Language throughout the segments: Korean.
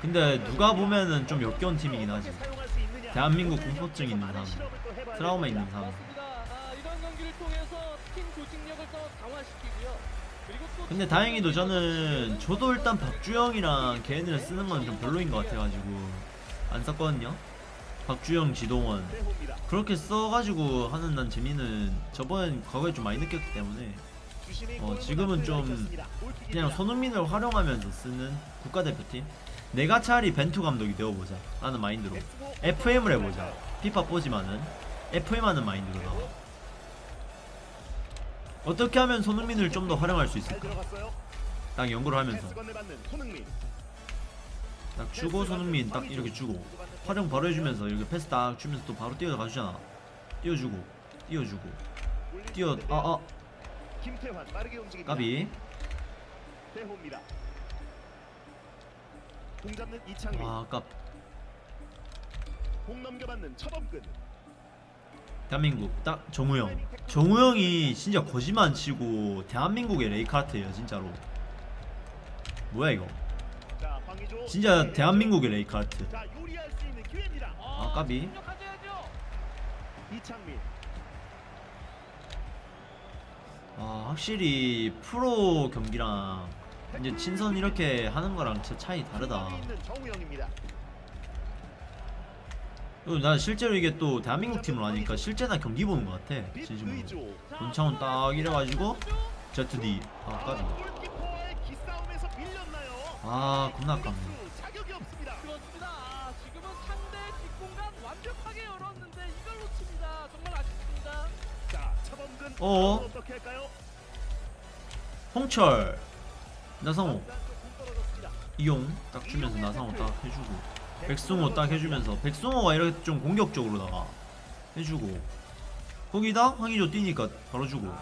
근데 누가 보면은 좀 역겨운 팀이긴 하지. 대한민국 공포증 있는 사람 트라우마 있는 사람. 근데 다행히도 저는 저도 일단 박주영이랑 걔네를 쓰는 건 좀 별로인 것 같아가지고 안 썼거든요. 박주영 지동원. 그렇게 써가지고 하는 난 재미는 저번 과거에 좀 많이 느꼈기 때문에 어, 지금은 좀 그냥 손흥민을 활용하면서 쓰는 국가대표팀 내가 차라리 벤투 감독이 되어보자. 라는 마인드로. FM을 해보자. 피파 4지만은 FM 하는 마인드로 나와. 어떻게 하면 손흥민을 좀 더 활용할 수 있을까? 딱 연구를 하면서. 딱 주고 손흥민 딱 이렇게 주고. 활용 바로 해주면서 이렇게 패스 딱 주면서 또 바로 뛰어가 주잖아. 띄워주고 띄워주고. 뛰어 아아. 움직입니다. 까비. 공 잡는 이창민, 아 아깝 공 넘겨받는 차범근. 대한민국 딱 정우영 정우영이 진짜 거짓말 안 치고 대한민국의 레이카르트예요 진짜로 뭐야 이거. 진짜 대한민국의 있는 기회입니다. 아 까비. 이창민. 아 확실히 프로 경기랑 이제 친선 이렇게 하는 거랑 진짜 차이 다르다 난 실제로 이게 또 대한민국 팀으로 하니까 실제 나 경기 보는 것 같아 진심으로. 권창훈 딱 이래가지고 ZD 아 밀렸나요? 아 겁나 아깝네. 아. 어? 할까요? 홍철 떨어졌습니다. 이용 딱 주면서 나성호 딱 해주고 백승호 딱 해주면서 백승호가 이렇게 좀 공격적으로 나가 해주고 거기다 황의조 뛰니까 바로 주고.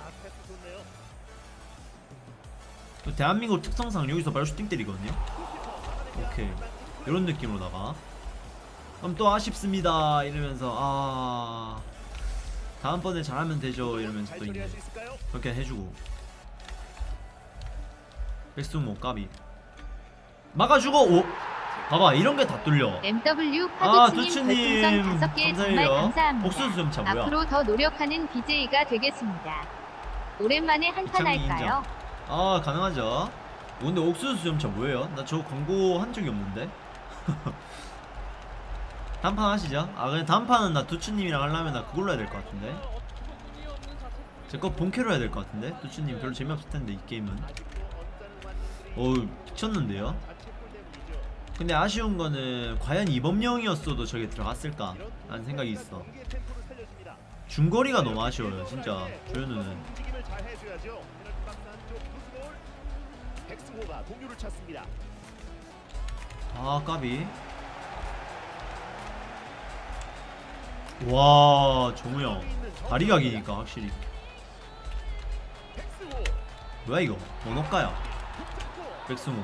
또 대한민국 특성상 여기서 바로 슈팅 때리거든요 오케이 이런 느낌으로다가 그럼 또 아쉽습니다 이러면서 아 다음번에 잘하면 되죠 이러면서 잘 또? 그렇게 해주고 백승호 까비. 막아주고 오. 봐봐 이런 게 다 뚫려. MW 아 다섯 개 정말 감사해요. 감사합니다. 옥수수 점차 뭐야 앞으로 더 노력하는 BJ가 되겠습니다. 오랜만에 한판 할까요? 아 가능하죠. 근데 옥수수 점차 뭐예요? 나 저 광고 한 적이 없는데. 단판 하시죠. 아 그냥 단판은 나 두추님이랑 하려면 나 그걸로 해야 될 것 같은데. 어처구니 없는 자책 제거 본캐로 해야 될 것 같은데. 두추님 별로 재미없을 텐데 이 게임은 어우 미쳤는데요. 근데 아쉬운 거는 과연 이범용이었어도 저게 들어갔을까 라는 생각이 있어. 중거리가 너무 아쉬워요 진짜 조현우는. 아 까비 와 정우영 다리가 기니까 확실히. 뭐야 이거 번호가야 득점골. 백승호.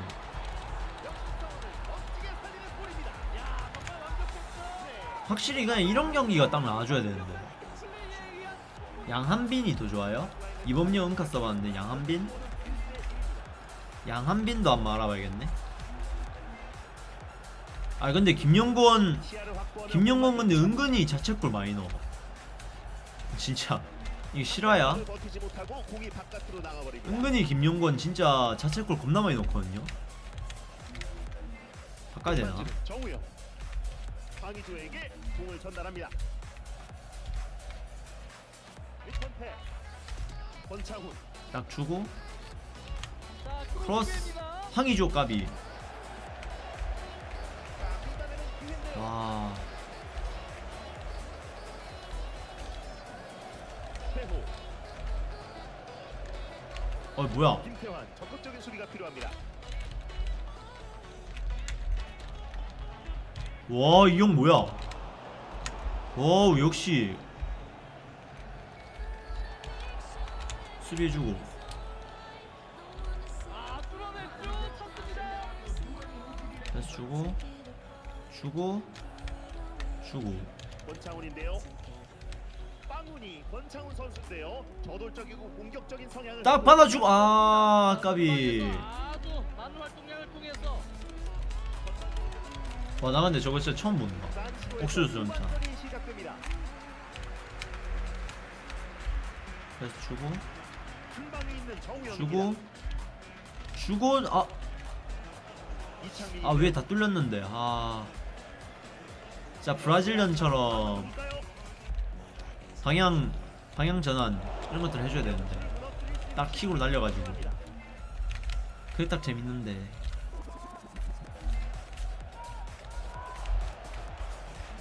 확실히 그냥 이런 경기가 딱 나와줘야 되는데 양한빈이 더 좋아요? 이범용 은카 써봤는데 양한빈? 양한빈도 한번 알아봐야겠네 아 근데 김영권 김영권 근데 은근히 자책골 많이 넣어 진짜 이게 실화야? 은근히 김용권 진짜 자책골 겁나 많이 넣거든요. 바꿔야 되나? 강희조에게 공을 전달합니다. 권창훈. 딱 주고 자, 크로스. 황의조 까비. 와 어 뭐야? 김태환 적극적인 수비가 필요합니다. 와 이 형 뭐야? 와 역시 수비해 주고 아, 뚫어냈죠. 찼습니다. 패스 주고 주고 주고. 빵훈이 권창훈 선수인데요. 저돌적이고 공격적인 성향을 딱 받아주고 아 까비. 아주 많은 활동량을 통해서. 와나 근데 저거 진짜 처음 본다 옥수수 전차. 그래서 주고. 주고. 주고 아. 아 위에 다 뚫렸는데. 아. 진짜 브라질리언처럼 방향 방향 전환 이런 것들 해줘야 되는데 딱 킥으로 날려가지고. 그게 딱 재밌는데.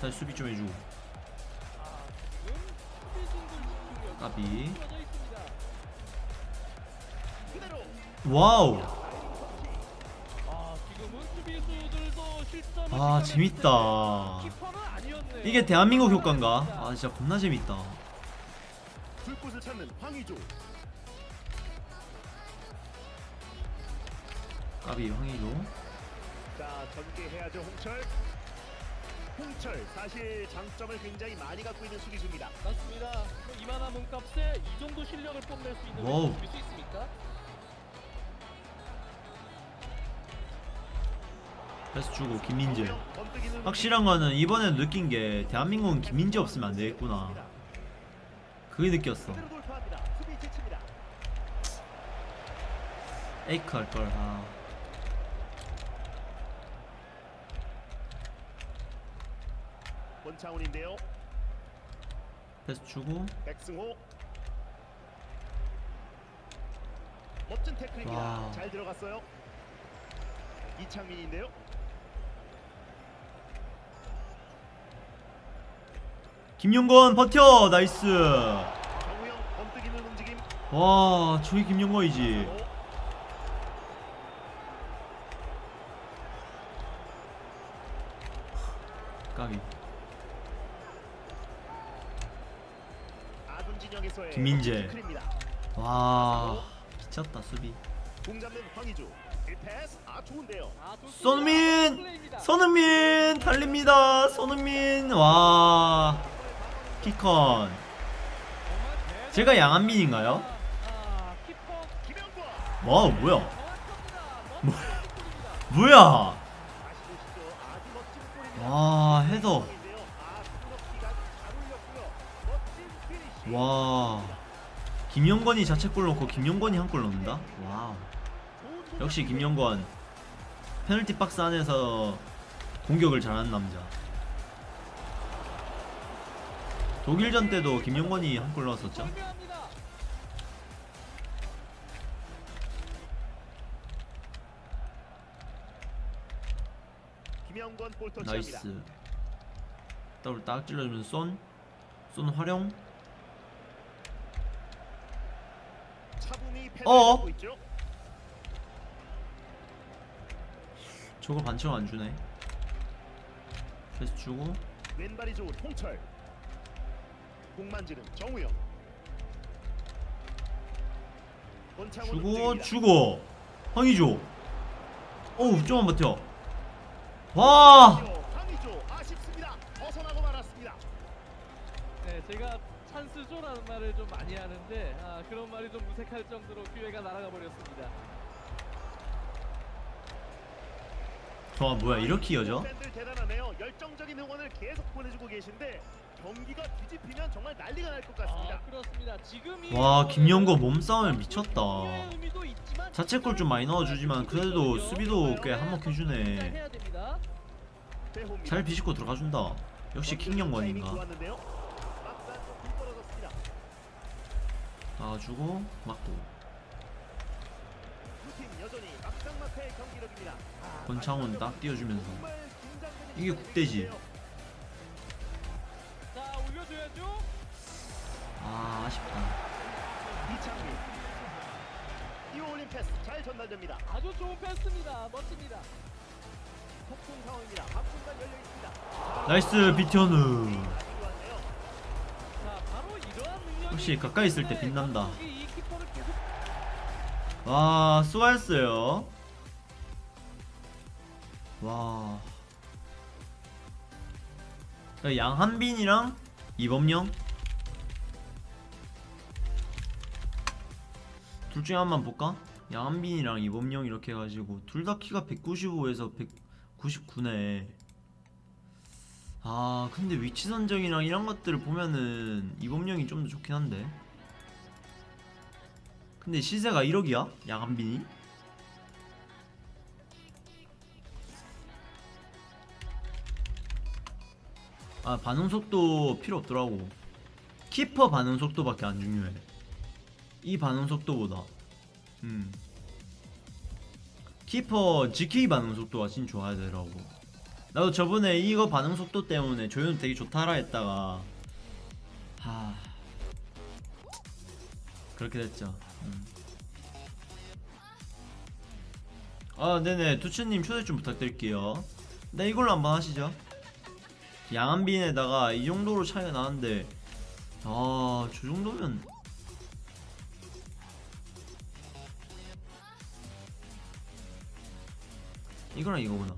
다시 수비 좀 해주고. 까비. 와우 아 재밌다. 이게 대한민국 효과인가 아 진짜 겁나 재밌다 까비 황희조 자 전개해야죠 홍철 홍철 사실 장점을 굉장히 많이 갖고 있는 수비수입니다 맞습니다. 뭐 이만한 몸값에 이 정도 실력을 뽐낼 수 있는. 수비수 있습니까? 그래서 주고 김민재. 확실한 거는 이번에 느낀 게 대한민국은 김민재 없으면 안 되겠구나. 그게 느꼈어. 에이크 할걸 아. 권창훈인데요 패스 주고. 백승호 멋진 태클입니다. 잘 들어갔어요. 이창민인데요 김용건 버텨 나이스. 와 저기 김용건이지. 어, 까비. 김민재. 와 미쳤다 수비. 공 잡는 황의조 1패스 아 아. 손흥민. 손흥민 달립니다. 손흥민! 와 키컨. 제가 양한민인가요? 와 뭐야 골입니다. 뭐야 와 헤더 와 김영건이 자책골 넣고 김영건이 한 골 넣는다? 좋은 역시. 김영건 페널티 박스 안에서 공격을 잘하는 남자 독일전 때도 김영건이 한 골 넣었었죠? 나이스 더블 딱 찔러주면 쏜? 쏜 활용? 있죠 저걸 반칙 안 주네 패스 주고 왼발이 좋은 홍철 공 만지는 정우영. 주고. 주고. 황희조. 어우 좀만 버텨. 와! 황의조 아쉽습니다. 벗어나고 말았습니다. 네, 제가 찬스조라는 말을 좀 많이 하는데 아, 그런 말이 좀 무색할 정도로 기회가 날아가 버렸습니다. 좋아 뭐야 이렇게 이어져? 팬들 대단하네요. 열정적인 응원을 계속 보내주고 계신데 경기가 뒤집히면 정말 난리가 날 것 같습니다 아, 그렇습니다. 지금 이와 상황에서 김영건 몸싸움을 미쳤다 자책골 좀 많이 넣어주지만 그래도 수비도 꽤 한몫해주네. 잘 비집고 들어가준다 역시 킹영건인가 떨어졌습니다. 나와주고 맞고. 아, 권창훈 딱 띄워주면서 이게 국대지. 아 아쉽다 이창민 이올린 패스 잘 전달됩니다. 아주 좋은 패스입니다. 멋집니다. 폭풍 상황입니다. 앞공간 열려 있습니다. 나이스 능력이 역시 가까이 있을 때 빛난다. 키퍼를 계속 와 수고했어요 와 야, 양한빈이랑 이범영 둘 중에 한번 볼까? 양한빈이랑 이범영 이렇게 해가지고 둘 다 키가 195에서 199네 아 근데 위치 선정이랑 이런 것들을 보면은 이범용이 좀 더 좋긴 한데 근데 시세가 1억이야? 양한빈이? 아 반응 속도 필요 없더라고 키퍼 반응 속도밖에 안 중요해 이 반응 속도보다. 음. 키퍼 GK 반응 속도가 진짜 좋아야 되더라고. 나도 저번에 이거 반응 속도 때문에 조연 되게 좋다라 했다가 하. 그렇게 됐죠. 음. 아 네네. 두츠님 초대 좀 부탁드릴게요. 네 이걸로 한번 하시죠. 양한빈에다가 이 정도로 차이가 나는데 아저 정도면 이거랑 이거구나.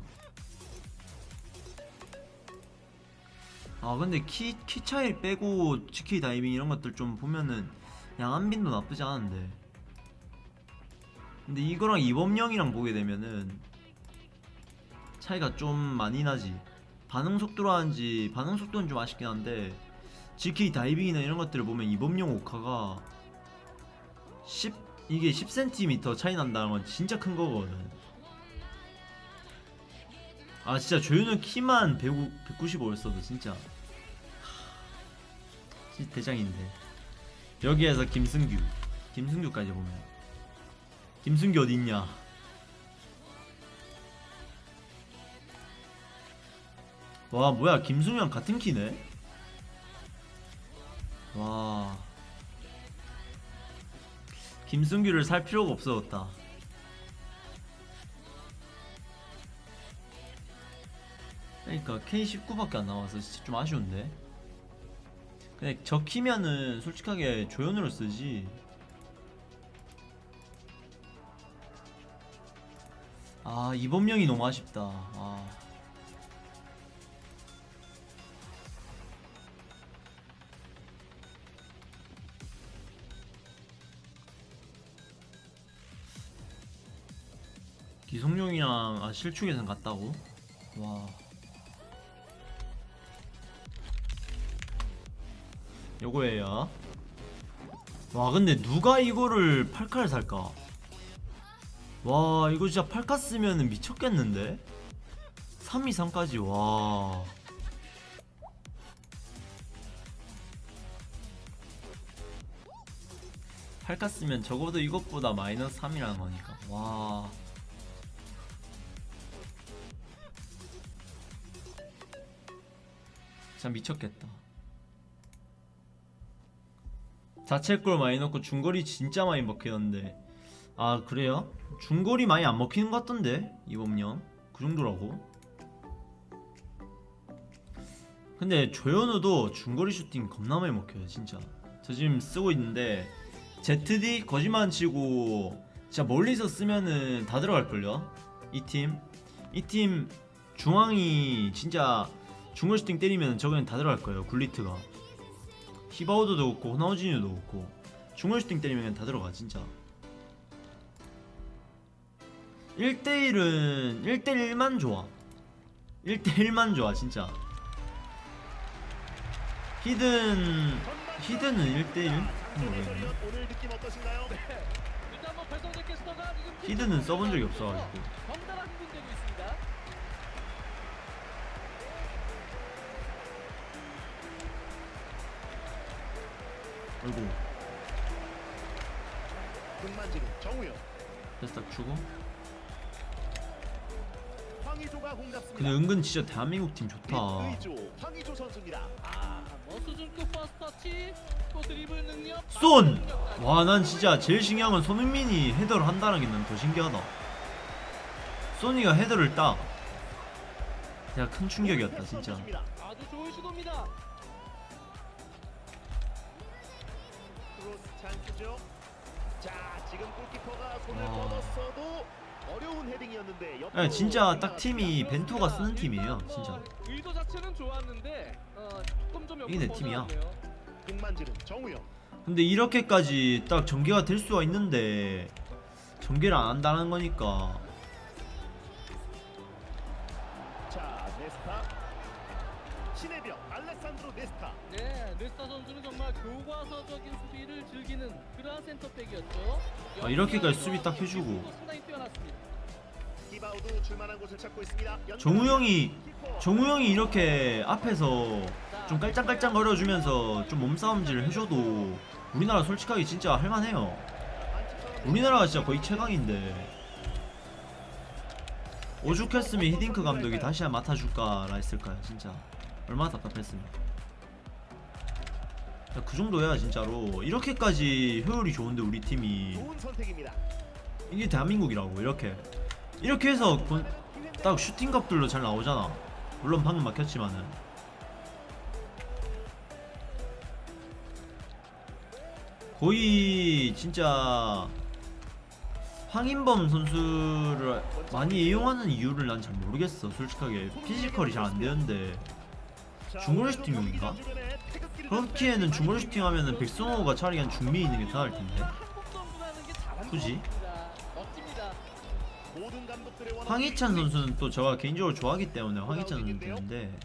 아 근데 키, 키 차이 빼고 GK 다이빙 이런 것들 좀 보면은 양한빈도 나쁘지 않은데. 근데 이거랑 이범영이랑 보게 되면은 차이가 좀 많이 나지. 반응 속도로 하는지 반응 속도는 좀 아쉽긴 한데 GK 다이빙이나 이런 것들을 보면 이범용 오카가 10 이게 10cm 차이 난다는 건 진짜 큰 거거든 아 진짜 조윤우 키만 195였어도 진짜. 하, 진짜 대장인데. 여기에서 김승규. 김승규까지 보면. 김승규 어딨냐? 와 뭐야 김승규랑 같은 키네? 와. 김승규를 살 필요가 없어졌다 그러니까 K19밖에 안 나와서 진짜 좀 아쉬운데 근데 저 키면은 솔직하게 조연으로 쓰지 아 이범명이 너무 아쉽다 아. 기성용이랑 아 실축 예상 같다고? 와 요거예요. 와 근데 누가 이거를 8카를 살까? 와 이거 진짜 8카 쓰면 미쳤겠는데? 3, 2, 3까지 와. 팔카 쓰면 적어도 이것보다 마이너스 3이라는 거니까. 와. 진짜 미쳤겠다 자책골 많이 넣고 중거리 진짜 많이 먹히는데. 아 그래요? 중거리 많이 안 먹히는 것 같던데 이범령 그 정도라고. 근데 조현우도 중거리 슈팅 겁나 많이 먹혀요 진짜. 저 지금 쓰고 있는데 ZD 거짓말 안 치고 진짜 멀리서 쓰면은 다 들어갈걸요? 이 팀? 이 팀 중앙이 진짜 중거리 슈팅 때리면 저거는 다 들어갈 거예요 굴리트가 히바우드도 그렇고 호나우지뉴도 그렇고 중거리 슈팅 때리면 그냥 다 들어가 진짜. 1대1은 1대1만 좋아. 1대1만 좋아 진짜. 히든 히든은 1대1? 모르겠네. 캐스터가 지금 히든은 써본 적이 없어가지고 아이고 금만지는 정우영, 패스 딱 주고 황의조가 공 잡습니다. 근데 은근 진짜 대한민국 팀 좋다 의조, 황의조 선수입니다. 아, 뭐 수준급 first touch, 또 드리블 능력. 쏜! 와 난 진짜 제일 신기한 건 손흥민이 헤더를 한다는 게 난 더 신기하다 쏘니가 헤더를 따 진짜 큰 충격이었다 진짜 선수입니다. 아주 좋은 시도입니다. 크로스 찬스죠. 자, 지금 골키퍼가 손을 와. 뻗었어도 어려운 헤딩이었는데 옆으로 아, 진짜 딱. 팀이 벤투가 쓰는 팀이에요 진짜 뭐 의도 자체는 좋았는데 어, 조금 좀 이게 내 팀이야. 금만지는 정우영. 근데 이렇게까지 딱 전개가 될 수가 있는데 전개를 안 한다는 거니까 교과서적인 수비를 즐기는 그러한 센터백이었죠. 아, 이렇게까지 수비 딱 해주고. 기술도 상당히 뛰어났습니다. 기바우도 줄만한 곳을 찾고 있습니다. 연결. 정우 형이 키퍼. 정우 형이 이렇게 앞에서 좀 깔짱깔짱 거려주면서 좀 몸싸움질 해줘도 우리나라 솔직하게 진짜 할만해요. 우리나라가 진짜 거의 최강인데 오죽했으면 히딩크 감독이 다시 한번 맡아줄까 라 했을까요 진짜 얼마나 답답했습니까 야, 그 정도 해야 진짜로. 이렇게까지 효율이 좋은데 우리 팀이. 이게 대한민국이라고 이렇게. 이렇게 해서 본- 딱 슈팅값들도 잘 나오잖아. 물론 방금 막혔지만은. 거의 진짜 황인범 선수를 많이 이용하는 이유를 난 잘 모르겠어 솔직하게. 피지컬이 잘 안 되는데. 자, 중거리 슈팅용인가? 그렇기에는 중거리 슈팅 하면은 백승호가 차라리 그냥 중미에 있는 게더 나을 텐데 굳이? 황희찬 이 선수는 또 제가 개인적으로 좋아하기 때문에 황희찬 선수인데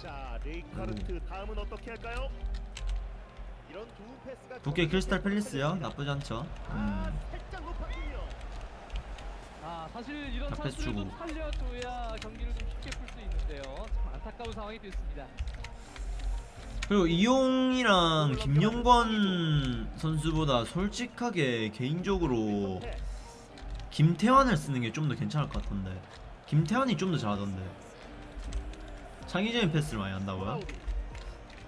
자, 레이카르트 다음은 어떻게 할까요? 이런 두 패스가 두께 크리스탈 팰리스요 나쁘지 않죠 아, 음. 아, 사실 이런 자, 패스 주고. 살려줘야 경기를 좀 쉽게 풀 수 있는데요. 참 안타까운 상황이 됐습니다. 그리고 이용이랑 김영권 선수보다 솔직하게 개인적으로 김태환을 쓰는 게 좀 더 괜찮을 것 같던데. 김태환이 좀 더 잘하던데. 창의적인 패스를 많이 한다고요?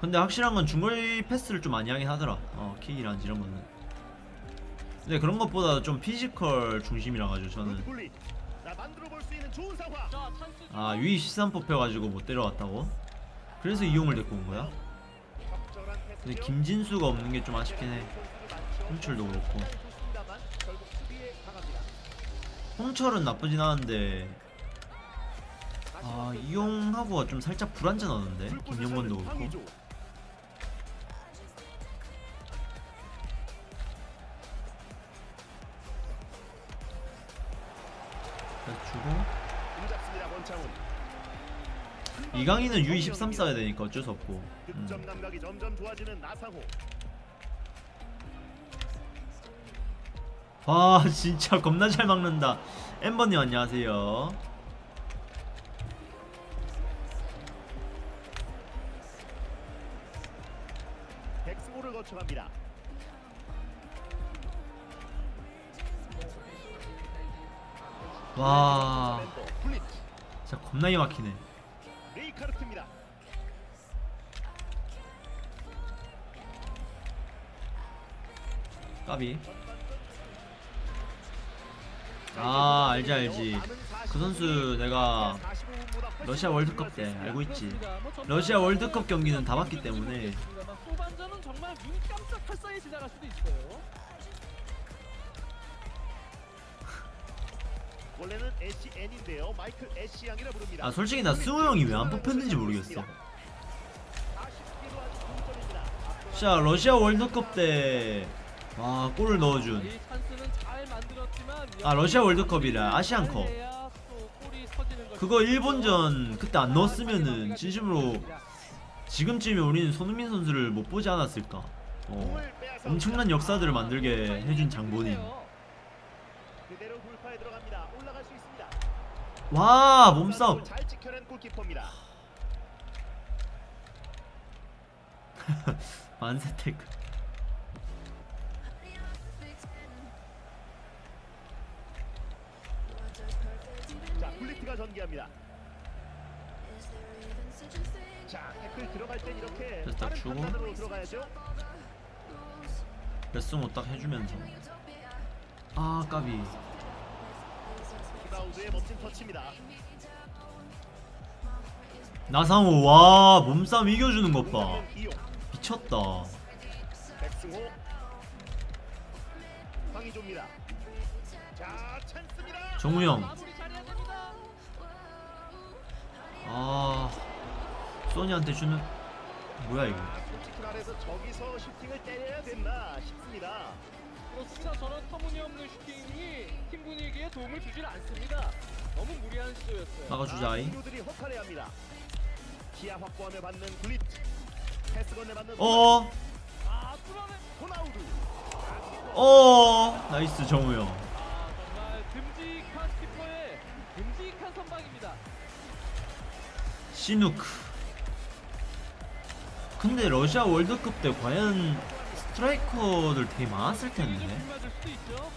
근데 확실한 건 중거리 패스를 좀 많이 하긴 하더라. 어 킥이란지 이런 거는. 근데 그런 것보다 좀 피지컬 중심이라 가지고 저는 굴리. 나 만들어 볼수 있는 좋은 상황. 자, 찬스 아 U23 뽑혀가지고 못 데려왔다고? 그래서 이용을 데리고 온 거야? 적절한 근데. 김진수가 없는 게 좀 아쉽긴 해 많죠. 홍철도 그렇고 강합니다. 홍철은 나쁘진 않은데 아 이용하고가 좀 살짝 불안전하던데 김영건도 그렇고 이강인은 U23 써야 되니까 어쩔 수 없고 음. 와 진짜 겁나 잘 막는다 엠버님 안녕하세요 백승호를 거쳐갑니다. 와. 진짜 겁나게 막히네 레이카르트입니다. 까비 아 알지 알지 그 선수 내가 러시아 월드컵 때 알고 있지 러시아 월드컵 경기는 다 봤기 때문에 후반전은 정말 눈 깜짝할 사이에 지나갈 수도 있어요. 원래는 SN인데요. 마이클 애쉬 양이라 부릅니다. 아 솔직히 나 승우 형이 왜 안 뽑혔는지 모르겠어 진짜 러시아 월드컵 때 와 골을 넣어준 아 러시아 월드컵이라 아시안컵. 그거 일본전 그때 안 넣었으면은 진심으로 지금쯤에 우리는 손흥민 선수를 못 보지 않았을까 어, 엄청난 역사들을 만들게 해준 장본인 그대로 돌파에 들어갑니다. 올라갈 수 있습니다. 와 몸싸움. 만세 태클 자, 굴리트가 전개합니다. 자, 태클 들어갈 땐 이렇게 빠른 주고. 판단으로 들어가야죠. 레슨호 딱 해주면서 아 까비 키바우드의 멋진 터치입니다. 나상호 와 몸싸움 이겨주는 것봐 미쳤다 백승호, 황의조입니다. 자, 찬스입니다. 정우영. 아 소니한테 주는 뭐야 이거 아, 말해서 저기서 슈팅을 때려야 됐나 싶습니다. 그렇습니다. 저런 터무니없는 슈팅이 팀 분위기에 도움을 주질 않습니다. 너무 무리한 시도였어요. 막아주자이 동료들이 허탈해 합니다. 기아 확보하며 받는 굴릿. 패스 건네 받는 어 아, 뚫어내. 호나우두. 어 nice 정우영 아, 정말 듬직한 키퍼의 듬직한 선방입니다. 시누크 근데 러시아 월드컵 때 과연 스트라이커들 되게 많았을 좀 텐데 불맞을 수도 있죠.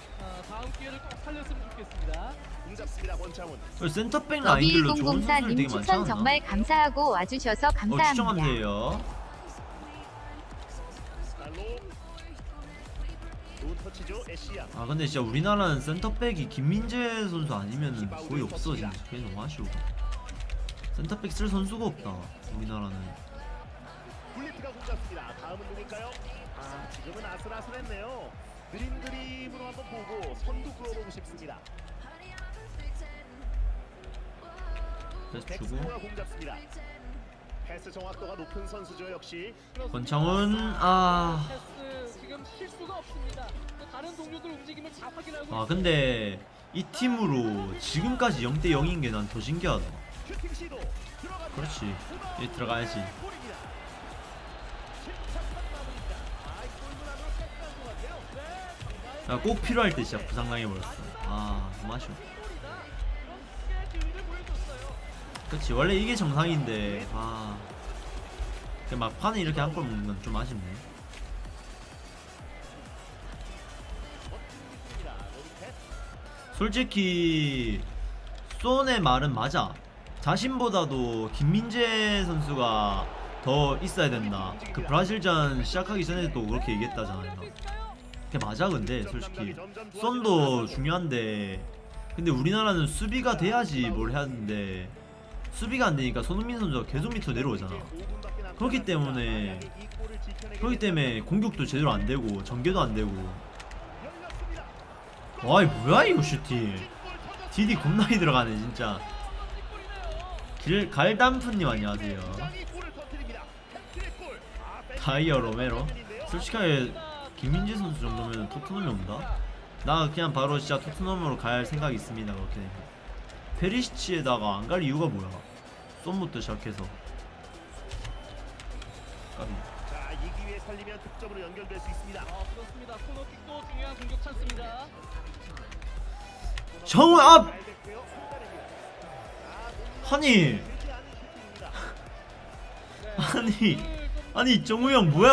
살렸으면 좋겠습니다. 공잡습니다 권창훈. 센터백 라인들로 좋은 선수들 되게 1004님 많지 추천 않나? 정말 감사하고 와주셔서 어 감사합니다. 추정한대요. 좋은 터치죠. 아 근데 진짜 우리나라는 센터백이 김민재 선수 아니면 거의 없어 진짜 그게 너무 아쉬워 센터백 쓸 선수가 없다 우리나라는 굴리트가 공잡습니다. 다음은 누굴까요? 아 지금은 아슬아슬했네요. 그림 그림으로 한번 보고 선두 끌어보고 싶습니다. 패스 주고 백스코가 공 잡습니다. 패스 정확도가 높은 선수죠 역시. 권창훈 아... 패스 지금 실수가 없습니다. 또 다른 동료들 움직임을 잘 확인하고 아 근데 이 팀으로 지금까지 0대 0인 게 난 더 신기하다. 그렇지 이 들어가야지 꼭 필요할 때 진짜 부상당해버렸어. 아 너무 아쉬워. 그치 원래 이게 정상인데 아... 그 막판에 이렇게 한 골 먹는 건 좀 아쉽네. 솔직히 쏜의 말은 맞아. 자신보다도 김민재 선수가 더 있어야 된다. 그 브라질전 시작하기 전에도 그렇게 얘기했다잖아요 그게 맞아 근데 솔직히. 쏜도 중요한데. 근데 우리나라는 수비가 돼야지 뭘 해야 하는데 수비가 안 되니까 손흥민 선수가 계속 밑으로 내려오잖아. 그렇기 때문에 그렇기 때문에 공격도 제대로 안 되고 전개도 안 되고. 와이 뭐야 이거 슈팅. 디디 겁나게 들어가네 진짜. 길 갈담프님 안녕하세요. 다이어 로메로. 솔직하게 김민재 선수 정도면 토트넘에 온다? 나 그냥 바로 진짜 토트넘으로 갈 생각이 있습니다 그렇게 되면 페리시치에다가 안 갈 이유가 뭐야 썸부터 시작해서 까비 자, 이 기회에 살리면 득점으로 연결될 수 있습니다. 아, 그렇습니다. 코너킥도 중요한 공격 찬스입니다. 정우 앞! 아, 아니 않은 슈팅입니다. 네, 아니, 아니 정우 형 뭐야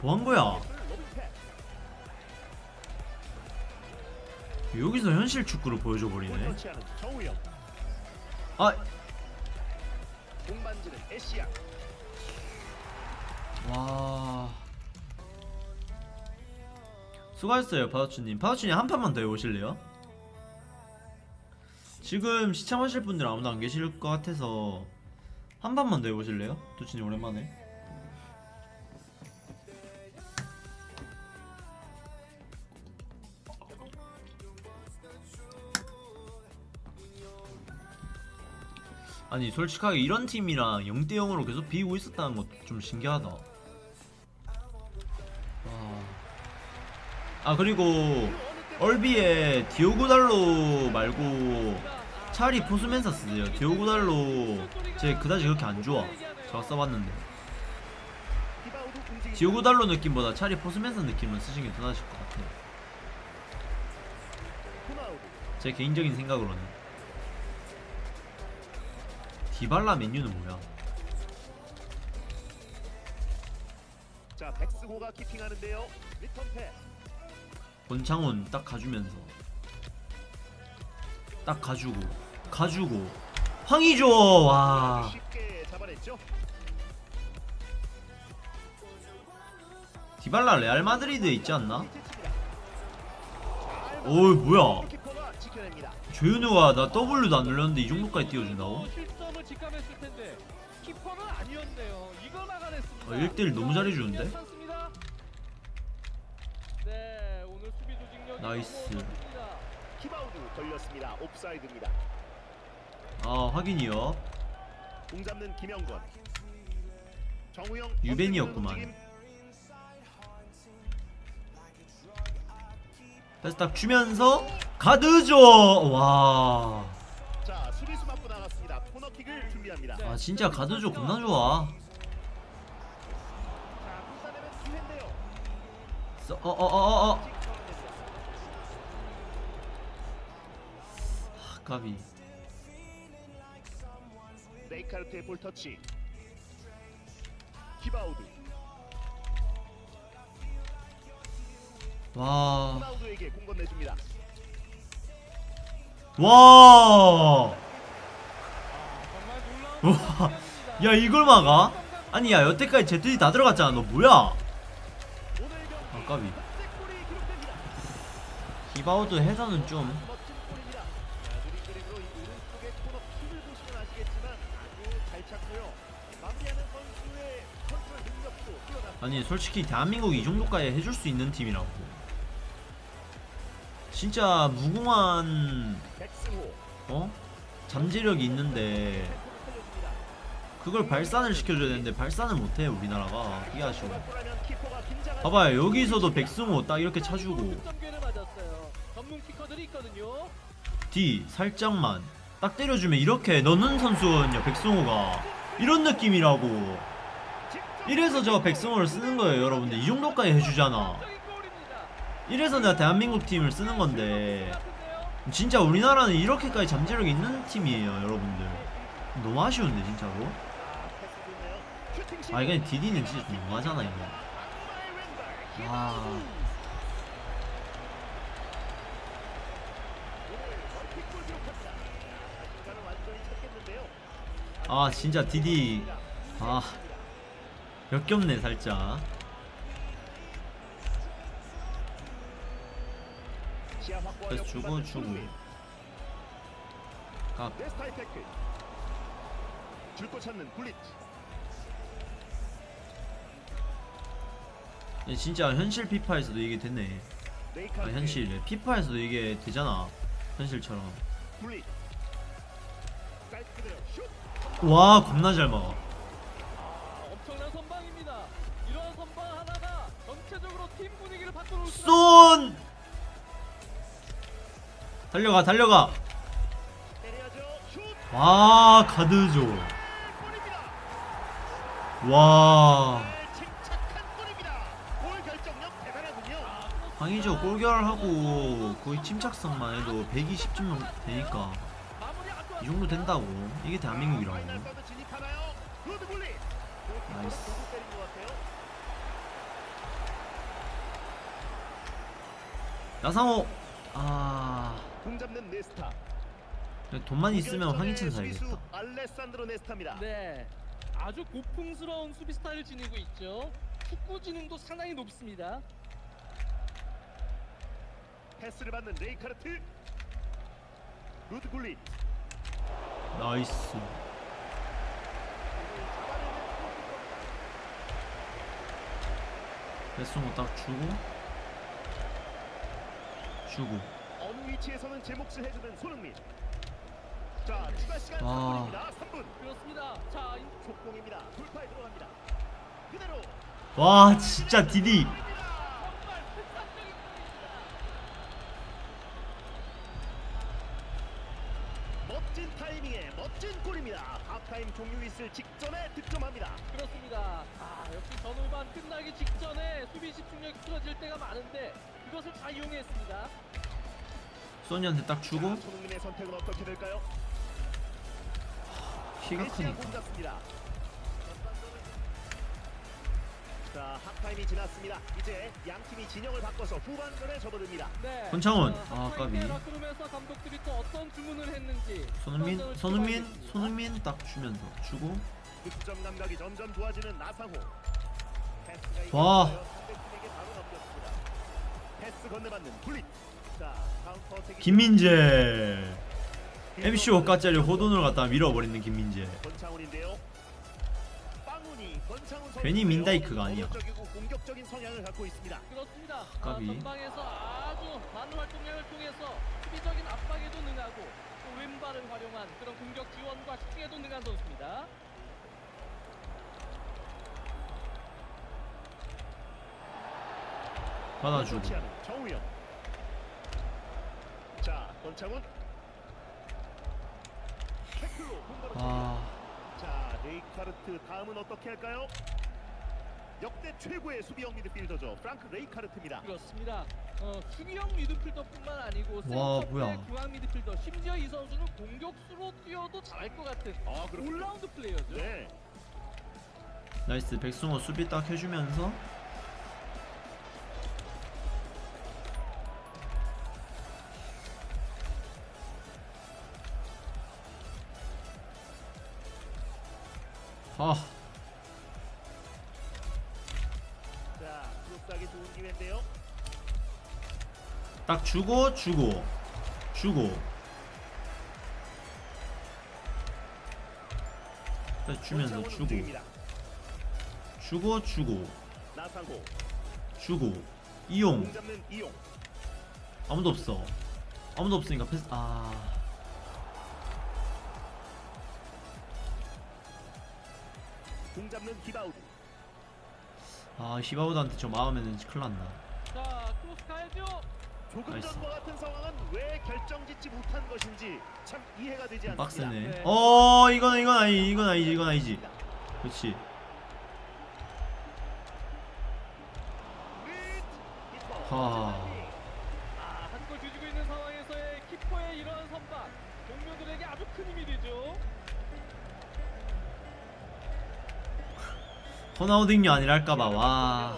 뭐 한 거야 여기서 현실 축구를 보여줘 골 버리네. 아. 와. 수고하셨어요, 파도추님. 파도추님 한 판만 더 해보실래요? 지금 시청하실 분들 아무도 안 계실 것 같아서 한 판만 더 해보실래요? 도추님 오랜만에. 아니 솔직하게 이런 팀이랑 0대 0으로 계속 비기고 있었다는 것도 좀 신기하다. 와. 아 그리고 얼비에 디오고달로 말고 차라리 포수맨사 쓰세요. 디오고달로 제 그다지 그렇게 안 좋아. 제가 써봤는데. 디오고달로 느낌보다 차라리 포수맨사 느낌을 쓰시는 게 더 나으실 것 같아요. 제 개인적인 생각으로는 디발라 맨유는 뭐야? 자, 백스고가 키핑하는데요. 리턴 패스. 권창훈 딱 가주면서 딱 가주고 가주고 황의조 와 쉽게 잡아냈죠. 디발라 레알 마드리드에 있지 않나? 잘 어이 뭐야. 조현우가 나 W도 안 눌렀는데 이 정도까지 띄워준다고? 어, 직감했을 텐데 키퍼는 아니었네요. 이걸 막아냈습니다. 어, 1대1 너무 잘해주는데? 네, 오늘 수비 조직력이 nice. 히바우드 걸렸습니다. 옵사이드입니다. 아 확인이요 공 잡는 김영권. 정우영 유벤이었구만. 패스 딱 주면서 가드죠 와 코너킥을 준비합니다. 네. 아 진짜 가드조 겁나 좋아 자, 불사내면 기회인데요. 어어 어 어 어 아직 상황입니다. 까비 레이카르트의 볼 터치. 히바우드. 와 히바우드에게 공 건네줍니다. 와. 선수입니다. 야 이걸 막아? 아니 야 여태까지 ZD 다 들어갔잖아 너 뭐야 아, 까비. 히바우드 헤더는 좀. 아니 솔직히 대한민국 이 정도까지 해줄 수 있는 팀이라고 진짜 무궁한. 어? 잠재력이 있는데. 그걸 발산을 시켜줘야 되는데 발산을 못해 우리나라가. 그게 아쉬워. 봐봐요. 여기서도 백승호 딱 이렇게 차주고. D 살짝만. 딱 때려주면 이렇게 넣는 선수거든요 백승호가. 이런 느낌이라고. 이래서 저 백승호를 쓰는 거예요 여러분들. 이 정도까지 해주잖아. 이래서 내가 대한민국 팀을 쓰는 건데? 진짜 우리나라는 이렇게까지 잠재력이 있는 팀이에요 여러분들. 너무 아쉬운데 진짜로 아, 패스 좋네요. 슈팅 시도. 아 이건 디디는 진짜 너무하잖아 이거. 아. 아 진짜 디디 아 역겹네 살짝 그래서 주고 주고. 각. 줄곧 찾는. 예, 진짜 현실 피파에서도 이게 됐네 아. 현실 피파에서도 이게 되잖아 현실처럼. 와 겁나 잘 막아 쏜 달려가 달려가. 와 골입니다. 와 황의조 골결하고 거의 침착성만 해도 120점 되니까 마무리 아주 이 정도 된다고 이게 대한민국이라고. Nice. 나상호 아. 돈만 있으면 황희찬 사야겠다. 네, 아주 고풍스러운 수비 스타일을 지니고 있죠. 축구 지능도 상당히 높습니다. 패스를 받는 레이카르트. 루드 굴릿. nice 나상호 딱 주고 주고 어느 위치에서는 제 몫을 해주는 손흥민. 자 추가 시간 와. 3분입니다. 3분. 그렇습니다. 자, 이- 족공입니다. 돌파에 들어갑니다. 그대로. 와 진짜 디디 정말 특산적인 골입니다. 멋진 타이밍에 멋진 골입니다. 하프타임 종료 있을 직전에 득점합니다. 그렇습니다. 아, 역시 전후반 끝나기 직전에 수비 집중력이 틀어질 때가 많은데 그것을 잘 이용했습니다. 소니한테 딱 주고 자, 손흥민의 선택은 어떻게 될까요? 키가 크니까 자 하프타임이 지났습니다. 이제 양 팀이 진영을 바꿔서 후반전에 접어듭니다. 네. 권창훈. 자, 아, 까비. 때라크룸에서 감독들이 또 어떤 주문을 했는지 손흥민 손흥민. 손흥민 딱 주면서 주고 득점 감각이 점점 좋아지는 나상호. 와. 패스 건네받는 굴릿. 자 counter attack이 김민재 MC 오 까짜리 호돈을 갖다 밀어버리는 김민재 권창훈인데요. 괜히 민다이크가 아니야. 공격적인 성향을 갖고 있습니다. 그렇습니다. 아. 전방에서 아주 많은 활동량을 통해서 수비적인 압박에도 능하고 또 왼발을 활용한 그런 공격 지원과 슈팅에도 능한 선수입니다. 받아주고 정우영. 자 권창훈. 아 자, 레이카르트 다음은 어떻게 할까요? 역대 최고의 수비형 미드필더죠. 프랑크 레이카르트입니다. 그렇습니다. 어, 수비형 미드필더뿐만 아니고 와, 센터백 뭐야. 중앙 미드필더 심지어 이 선수는 공격수로 뛰어도 잘할 것 같은 아, 그렇군요. 올라운드 플레이어죠. 네. 나이스 백승호 수비 딱 해주면서 아. 자, 크로스하기 좋은 기회인데요. 딱 주고 주고 주고. 딱 주면서 주고. 주고 주고. 주고. 이용. 아무도 없어. 아무도 없으니까 패스 아 공 잡는 히바우드. 아, 히바우드한테 저 마음에는 큰일 났나 자, 크로스 가야죠. 조금 nice. 전과 같은 상황은 왜 결정짓지 못한 것인지 참 이해가 되지 않습니다. 빡세네 네. 어 이건 이건 아니 이건 아니지 이건 아니지 그렇지 하. 호나우딩요 아니랄까봐 와.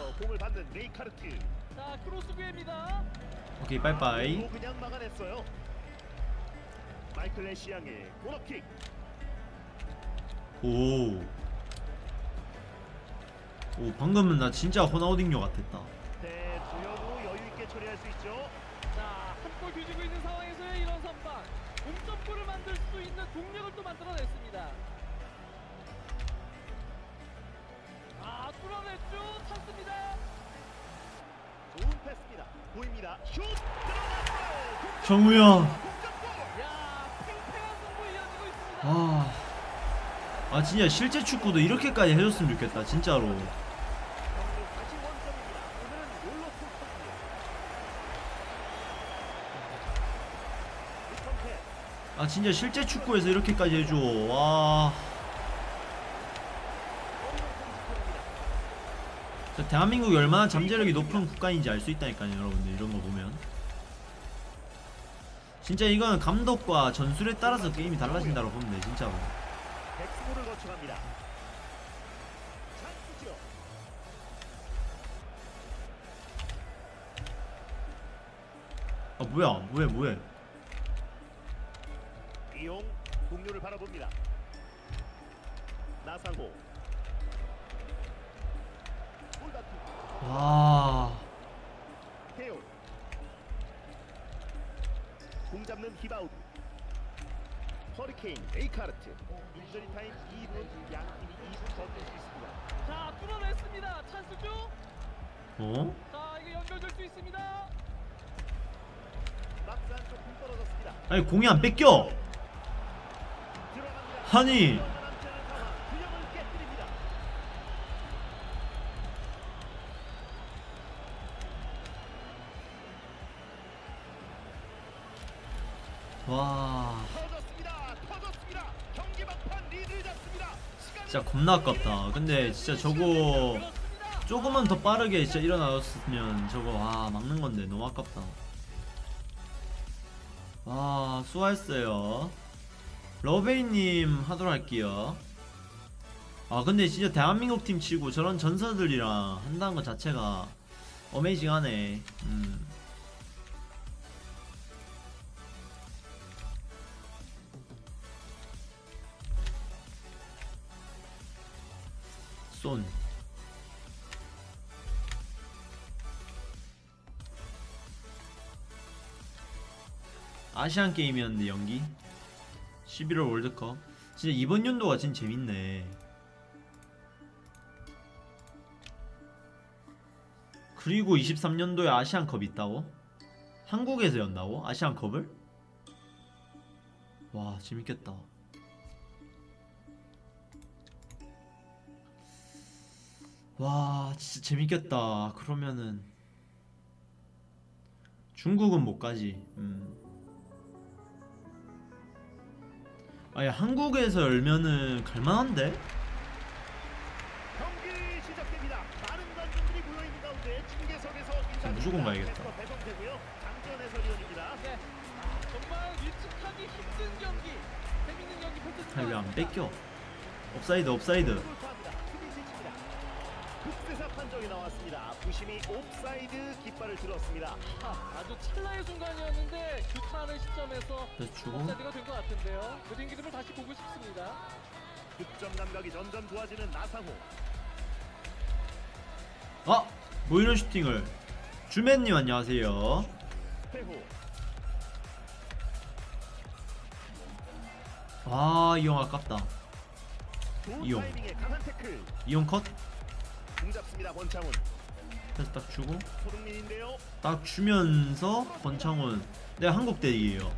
오케이 빠이빠이. 오. 오 방금은 나 진짜 호나우딩요 같았다 있는 상황에서의 이런 선방 동점골을 만들 수 있는 동력을 또 만들어냈습니다. 아, 뚫어냈죠. 찬스입니다. 좋은 패스입니다. 보입니다. 슛 들어갔어요. 정우야 동점골. 야, 팽팽한 승부 이어지고 있습니다. 아. 아 진짜 실제 축구도 이렇게까지 해줬으면 좋겠다 진짜로. 아 진짜 실제 축구에서 이렇게까지 해줘 와 진짜 대한민국이 얼마나 잠재력이 높은 국가인지 알 수 있다니까요 여러분들 이런 거 보면 진짜 이거는 감독과 전술에 따라서 게임이 달라진다고 보면 돼 진짜로. 아 뭐야 뭐해 뭐해 이용 동료를 바라봅니다. 나상호. 와 태클. 공 잡는 히바우드. 허리케인 레이카르트. 인저리 타임 2분 양 팀이 2분 더뛸수 있습니다. 자, 뚫어냈습니다. 찬스죠. 어? 자, 이거 연결될 수 있습니다. 박스 안쪽 공 떨어졌습니다. 아니 공이 안 뺏겨. 아니 진짜 겁나 아깝다 근데 진짜 저거. 조금만 더 빠르게 진짜 일어나줬으면 저거 와 막는 건데 너무 아깝다. 와 수고했어요. 러베이님 하도록 할게요. 아 근데 진짜 대한민국 팀 치고 저런 전사들이랑 한다는 것 자체가 어메이징하네. 음. 쏜. 아시안 게임이었는데 연기 11월 월드컵 진짜 이번 연도가 진짜 재밌네 그리고 23년도에 아시안컵 있다고? 한국에서 연다고? 아시안컵을? 와 재밌겠다 와 진짜 재밌겠다 그러면은 중국은 못 가지 음. 아니 한국에서 열면은 갈만한데? 무조건 가야겠다. 네. 아, 경기 펼쳐질 아니 왜 안. 뺏겨? 옵사이드 옵사이드 판정이 나왔습니다. 부심이 옵사이드 깃발을 들었습니다. 아, 아주 찰나의 순간이었는데 규탄의 시점에서 그래서 주고 업사이드가 된 것 같은데요. 그 딩기를 다시 보고 싶습니다. 득점 감각이 점점 좋아지는 나상호. 아! 뭐 이런 슈팅을 주맨님 안녕하세요 회호. 아이형 아깝다 이용. 타이밍에 강한 태클. 이형 컷? 공 잡습니다. 권창훈. 그래서 딱 주고. 딱 주면서 권창훈 내가 한국 대리에요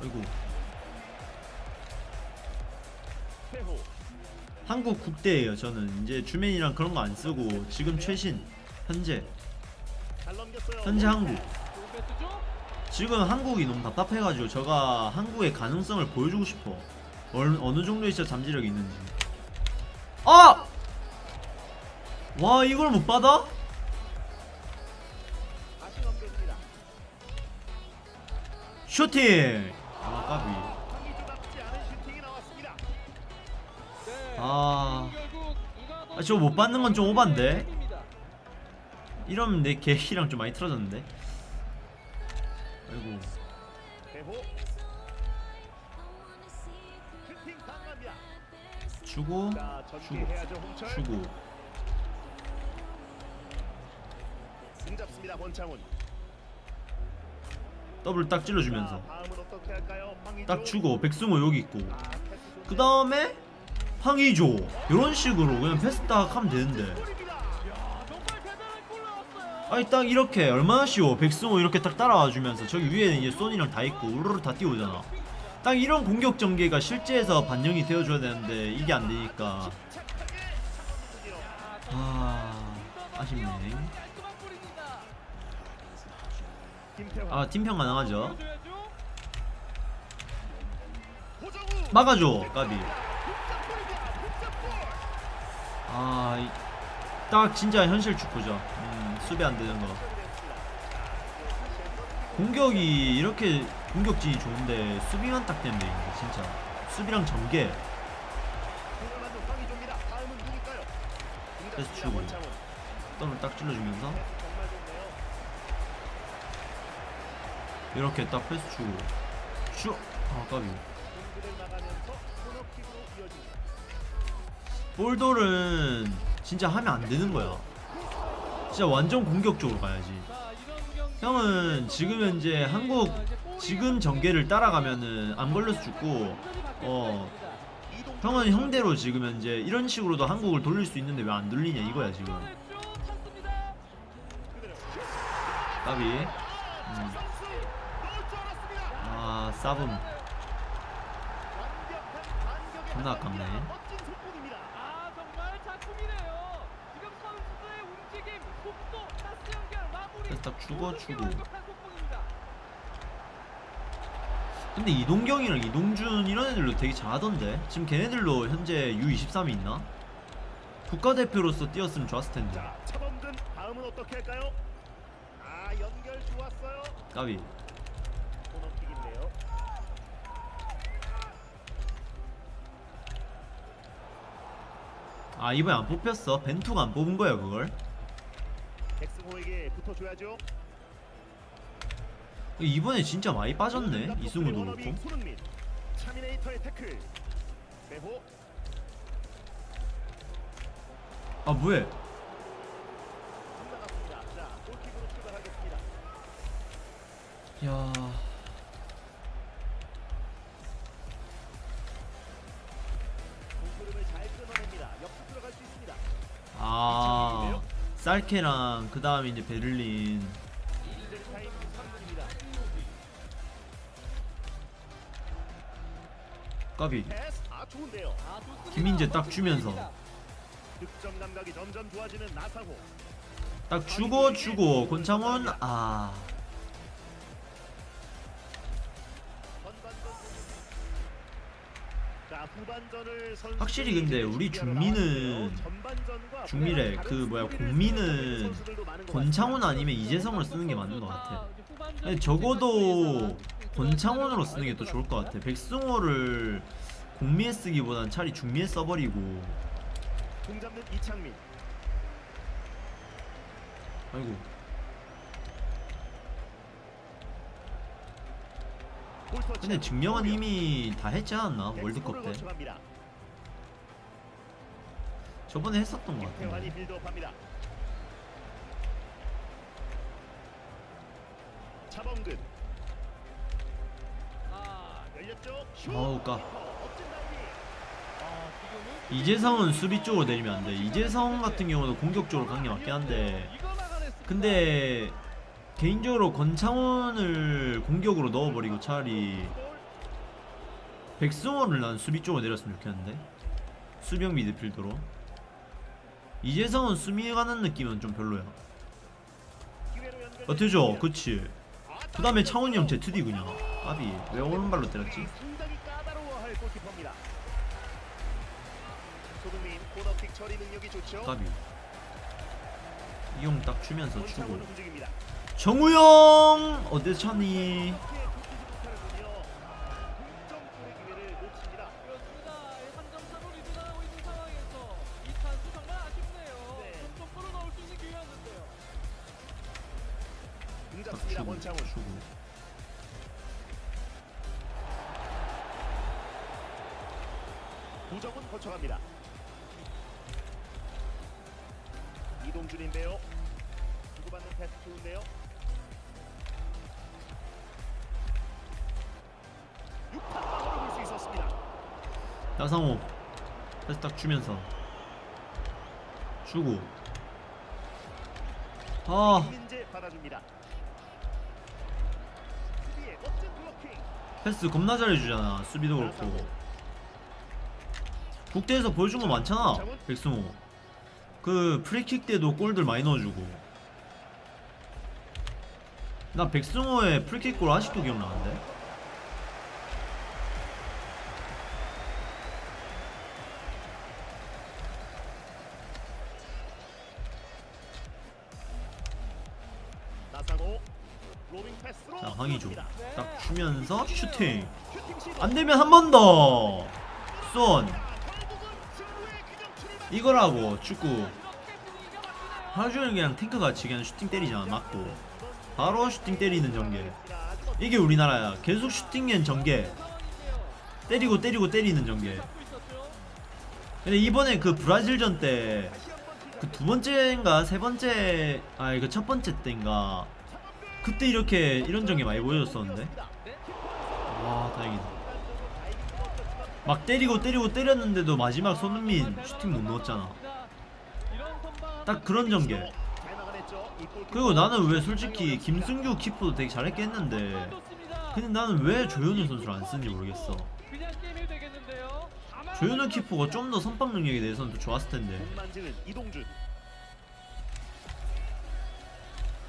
아이고. 한국 국대예요 저는 이제 주맨이랑 그런 거 안 쓰고 지금 최신 현재. 현재 한국? 지금 한국이 너무 답답해가지고 제가 한국의 가능성을 보여주고 싶어 어느, 어느 정도의 진짜 잠재력이 있는지 아! 와 이걸 못 받아? 슈팅! 아 까비. 아... 아, 저거 못 받는 건 좀 오반데? 팀입니다. 이러면 내 계획이랑 좀 많이 틀어졌는데 아이고. 주고 자, 주고. 주고 공 잡습니다. 권창훈. 더블 딱 자, 찔러주면서. 딱 주고 백승호 여기 있고 아. 그 다음에 황의조 이런 식으로 그냥 패스 딱 하면 되는데. 아니 딱 이렇게 얼마나 쉬워 백승호 이렇게 딱 따라와 주면서 저기 위에는 이제 손이랑 다 있고 우르르 다 뛰어오잖아 딱 이런 공격 전개가 실제에서 반영이 되어줘야 되는데 이게 안 되니까 착하게 잡아주군요. 아 아쉽네 아 팀평 가능하죠. 막아줘 까비. 아 딱 진짜 현실 축구죠. 음, 수비 안 되는 거. 공격이 이렇게 공격진이 좋은데 수비만 딱 이게 진짜. 수비랑 전개. 패스. 주고. 더블 딱 찔러주면서 이렇게 딱 패스 주고. 까비. 나가면서 코너킥으로 이어집니다. 볼돌은 진짜 하면 안 되는 거야. 진짜 완전 공격적으로 가야지. 형은 지금 현재 한국 지금 전개를 따라가면은 안 걸려서 죽고 어 형은 형대로 지금 현재 이런 식으로도 한국을 돌릴 수 있는데 왜 안 돌리냐 이거야 지금. 까비 싸움 존나 한 아깝네. 아. 그래서 딱 주고 모든 게 주고 완벽한 속공입니다. 근데 이동경이랑 이동준 이런 애들도 되게 잘하던데 지금 걔네들도 현재 U23이 있나? 국가대표로서 뛰었으면 좋았을 텐데 자, 차범근 다음은 어떻게 할까요? 아, 연결 좋았어요. 까비 아 이번에 안 뽑혔어. 벤투가 안 뽑은 거야 그걸. 백승호에게 붙어줘야죠. 이번에 진짜 많이 빠졌네 이승우도 그렇고. 아 뭐해. 야 쌀케랑 그 다음에 이제 베를린 인제리 타임 3분입니다. 까비. 김민재 딱 주면서. 딱 주고 주고 권창훈 아 확실히 근데 우리 중미는 중미래 그 뭐야 공미는 권창훈. 아니면 이재성을 쓰는 게 맞는 것 같아. 적어도 권창훈으로 쓰는 게 알것 더 좋을 것 같아. 백승호를 공미에 쓰기보단 차라리 중미에 써버리고. 아이고 볼 터치. 근데 증명은 이미 다 했지 않았나 월드컵 때. 저번에 했었던 것 같은데. 차범근 아! 아우, 까. 아, 이재성은 수비 쪽으로 내리면 안돼 이재성 같은 경우는 공격적으로 간게 맞긴 한데. 근데 개인적으로 권창훈을 공격으로 넣어버리고 차라리 골. 백승호를 난 수비 쪽으로 내렸으면 좋겠는데 수비형 미드필더로 이재성은 수비에 가는 느낌은 좀 별로야. 어때죠? 그치 아, 그 다음에 창훈이 형 ZD 그냥 아비 왜 오른발로 때렸지? 까비 이형딱 권창훈 움직입니다. 정우영 어디 찼니? 이렇게 붙이지 못하는군요. 동점골의 기회를 놓칩니다. 그렇습니다. 한점 차로 리드 나가고 있는 상황에서 이 찬스 정말 아쉽네요. 네. 동점골을 넣을 수 있는 기회였는데요. 공딱 잡습니다. 주고 권창훈. 주고 구정은 거쳐갑니다. 이동준인데요. 주고받는 패스 좋은데요. 따상호 패스 딱 주면서 주고. 아. 패스 겁나 잘해주잖아 수비도 그렇고. 국대에서 보여준 거 많잖아 백승호. 그 프리킥 때도 골들 많이 넣어주고. 나 백승호의 프리킥 골 아직도 기억나는데? 들어갑니다. 딱 주면서 슈팅. 안되면 한 번 더 쏜 이거라고 축구 이렇게 분위기가 바뀌네요. 하루 종일 그냥 탱크같이 그냥 슈팅 때리잖아 맞고 바로 슈팅 때리는 전개 이게 우리나라야 계속 슈팅엔 전개. 때리고 때리고 때리는 전개. 근데 이번에 그 브라질전 때. 그 두 번째인가 세 번째 아니 그 첫 번째 때인가 그때 이렇게 이런 전개 많이 보여줬었는데 네. 와 다행이다 막 때리고 때리고 때렸는데도 마지막 손흥민 슈팅 못 넣었잖아 딱 그런 전개. 그리고 나는 왜 솔직히 김승규 키퍼도 되게 잘했겠는데 근데 나는 왜 조현우 선수를 안 쓰는지 모르겠어 조현우 키퍼가 좀 더 선방 능력에 대해서는 더 좋았을 텐데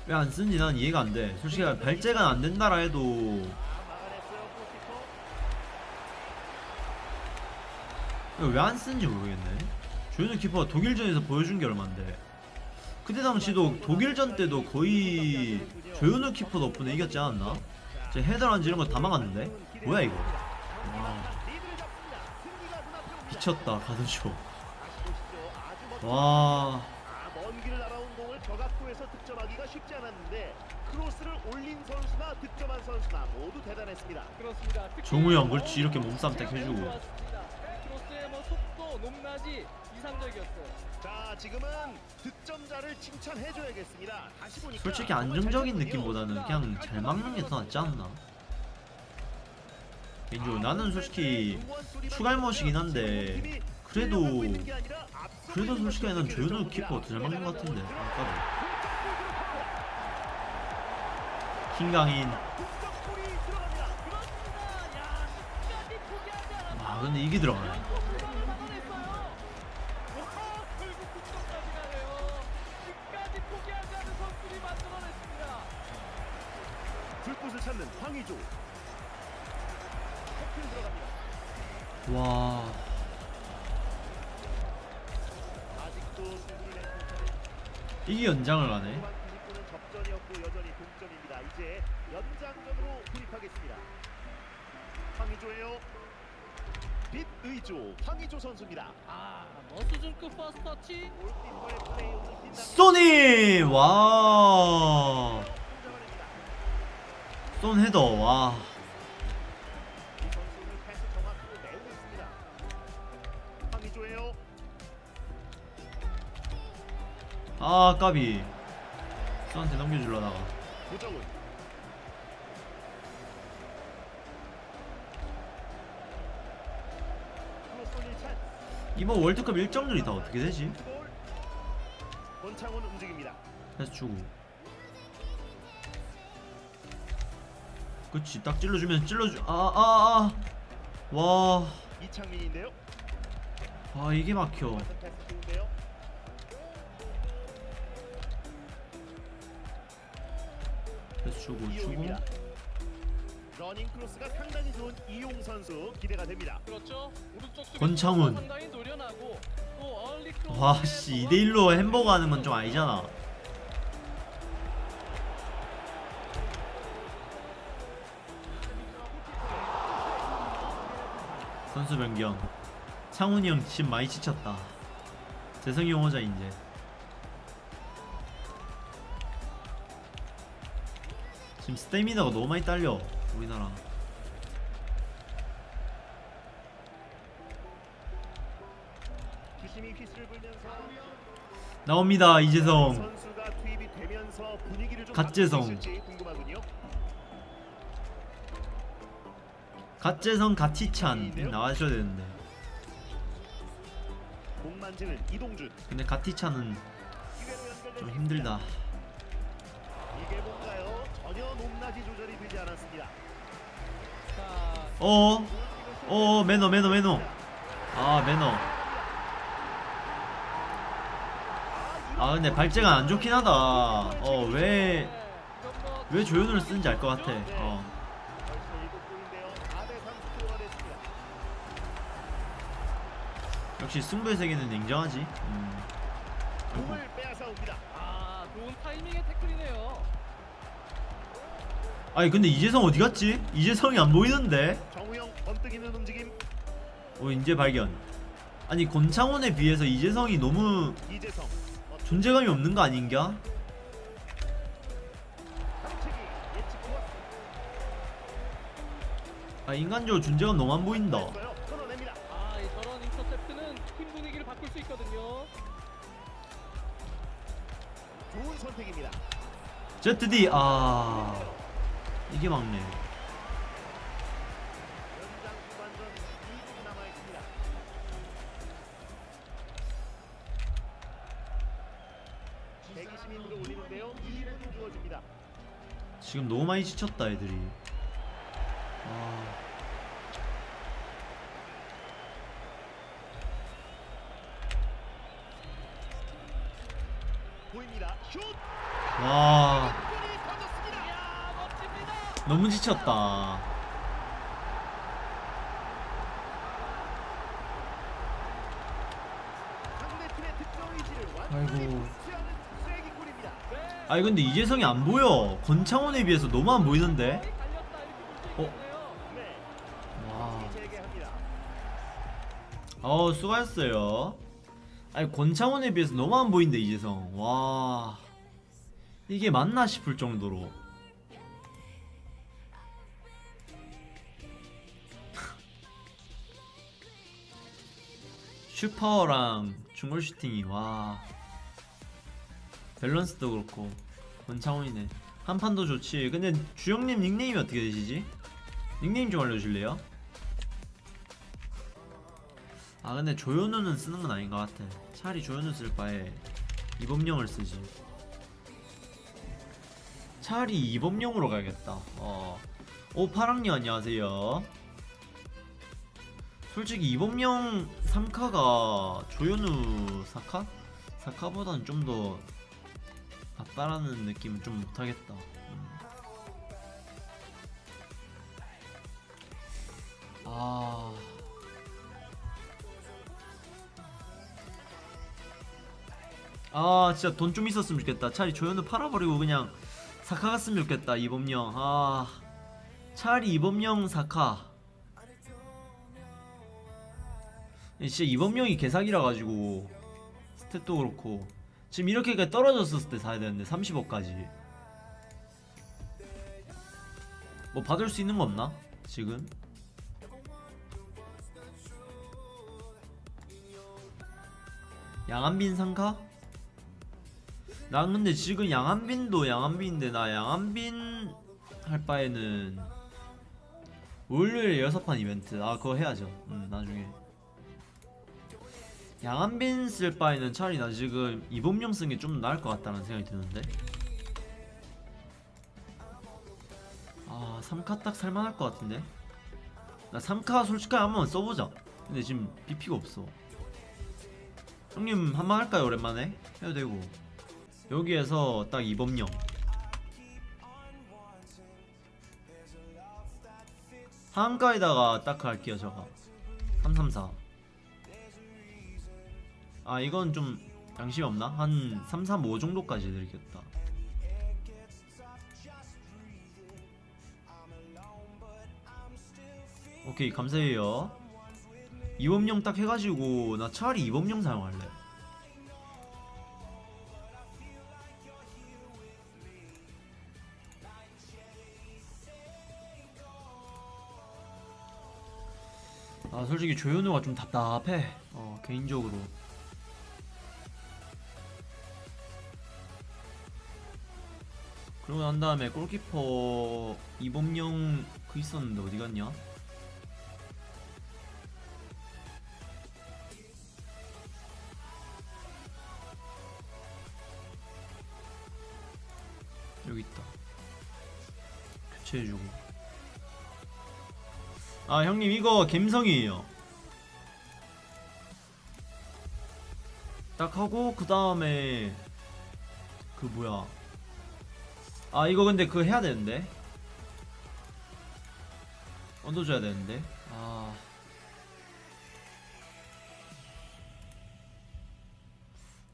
왜 안 쓰는지 난 이해가 안 돼. 솔직히 발재가 안 된다라 해도 아. 왜안 쓰는지 모르겠네. 조현우 키퍼가 독일전에서 보여준 게 얼만데. 그때 당시도 독일전 때도 거의 조현우 키퍼 덕분에 이겼지 않았나? 제 헤더란지 이런 거 다 막았는데? 뭐야 이거? 와 눈앞에 옵니다. 미쳤다 가든쇼. 와 아, 저각도에서 득점하기가 쉽지 않았는데 크로스를 올린 선수나 득점한 선수나 모두 대단했습니다. 그렇습니다. 정우영 그렇지 이렇게 몸싸움 딱 해주고. 크로스의 뭐 속도, 높낮이 이상적이었어요. 자, 지금은 득점자를 칭찬해줘야겠습니다. 다시 보니까 솔직히 안정적인. 느낌보다는 그냥 잘 막는 게 더 낫지 않나? 개인적으로 나는 솔직히 추갈못이긴 한데 그래도 그래도 솔직히 난 조현우 키퍼가 더잘 막는 것 같은데 아까도 않았어요. 아 근데 이게 들어가네. 와, 이게 연장을 가네 후반 90분은 접전이었고 여전히 동점입니다. 이제 연장전으로 돌입하겠습니다. 황의조예요. 빛의조 황의조 선수입니다. 아, 뭐 수준급 first touch. 골키퍼의 플레이 오늘 빛납니다. 소니 와. 쏜 헤더 와. 아 까비 쏘한테 넘겨주려다가 이번 월드컵 일정들이 다 어떻게 되지? 골. 권창훈 움직입니다. 패스 주고 그치 딱 찔러주면 찔러주 아아아와 와, 이창민인데요. 아 이게 막혀. 패스 주고 주고. 러닝 크로스가 상당히 좋은 이용 선수 기대가 됩니다. 그렇죠. 권창훈. 와씨 2대1로 햄버거 하는 건 좀 아니잖아 선수 변경 창훈이 형 지금 많이 지쳤다 재성이 형 오자 이제 지금 스태미나가 너무 많이 딸려 우리나라 나옵니다 이재성 갓재성. 갓재성 갓티찬 나와줘야 되는데. 근데 갓티찬은 좀수 힘들다. 이게 뭔가요? 전혀 높낮이 조절이 되지 않았습니다. 자, 어, 어, 매너, 매너, 매너. 아, 매너. 아, 근데 발재가 안 좋긴 하다. 어, 왜, 왜 조연우를 쓰는지 알 것 같아. 어. 벌써 7골인데요. 4대 3 스코어가 됐습니다. 역시 승부의 세계는 냉정하지. 음. 아니, 근데 이재성 어디 갔지? 이재성이 안 보이는데? 정우영 번뜩이는 움직임. 어, 이제 발견. 아니, 권창훈에 비해서 이재성이 너무 이재성. 어, 존재감이 없는 거 아닌가? 아, 인간적으로 존재감 너무 안 보인다. ZD, 아. 이게 막네. 연장 후반전 2분 남아 있습니다. 대기시민으로 올리는데요. 2분 주어집니다. 지금 너무 많이 지쳤다 애들이 아, 완전히 아이고. 아니 근데 이재성이 안 보여. 권창훈에 비해서 너무 안 보이는데? 어? 와. 어 수고하셨어요. 아니 권창훈에 비해서 너무 안 보인다 이재성. 와. 이게 맞나 싶을 정도로 슛파워랑 중거리 슈팅이 와. 밸런스도 그렇고 권창훈이네. 양발도 좋지. 근데 주영님 닉네임이 어떻게 되시지? 닉네임 좀 알려주실래요? 아 근데 조현우는 쓰는 건 아닌 것 같아. 차라리 조현우 쓸 바에 이범용을 쓰지. 차라리 이범용으로 가야겠다. 어. 오 파랑님 안녕하세요 솔직히 이번명 3카가 조현우 4카? 4카보단 좀더 낫다라는 느낌은 좀 못하겠다. 음. 아... 아 진짜 돈 좀 있었으면 좋겠다. 차라리 조현우 팔아버리고 그냥 4카 갔으면 좋겠다 이범영. 아. 차라리 이범영 4카. 진짜 이범령이 개사기라 가지고 스탯도 그렇고 지금 이렇게까지 떨어졌을 때 사야 되는데 30억까지 뭐 받을 수 있는 거 없나? 지금? 양한빈 상카? 난 근데 지금 양한빈도 양한빈인데 나 양한빈 할 바에는 월요일 여섯 판 이벤트 아 그거 해야죠 음 나중에 양한빈 쓸 바에는 차라리 나 지금 이범용 쓴게좀 나을 것 같다는 생각이 드는데. 아 3카 딱 살만할 것 같은데? 나 3카 솔직하게 한번 써보자. 근데 지금 BP가 없어. 형님 한 번 할까요? 오랜만에? 해도 되고. 여기에서 딱 이범령 하한가에다가 딱 할게요 저거 334 아 이건 좀 양심이 없나? 한 335 정도까지 드리겠다. 오케이 감사해요. 이범용 딱 해가지고 나 차라리 이범용 사용할래. 아 솔직히 조현우가 좀 답답해. 어 개인적으로 그러고 난 다음에 골키퍼 이범용 그 있었는데 어디 갔냐? 여기 있다. 교체해주고. 아 형님 이거 갬성이에요. 딱 하고 그 다음에 그 뭐야 아 이거 근데 그거 해야 되는데. 얹어줘야 되는데. 아.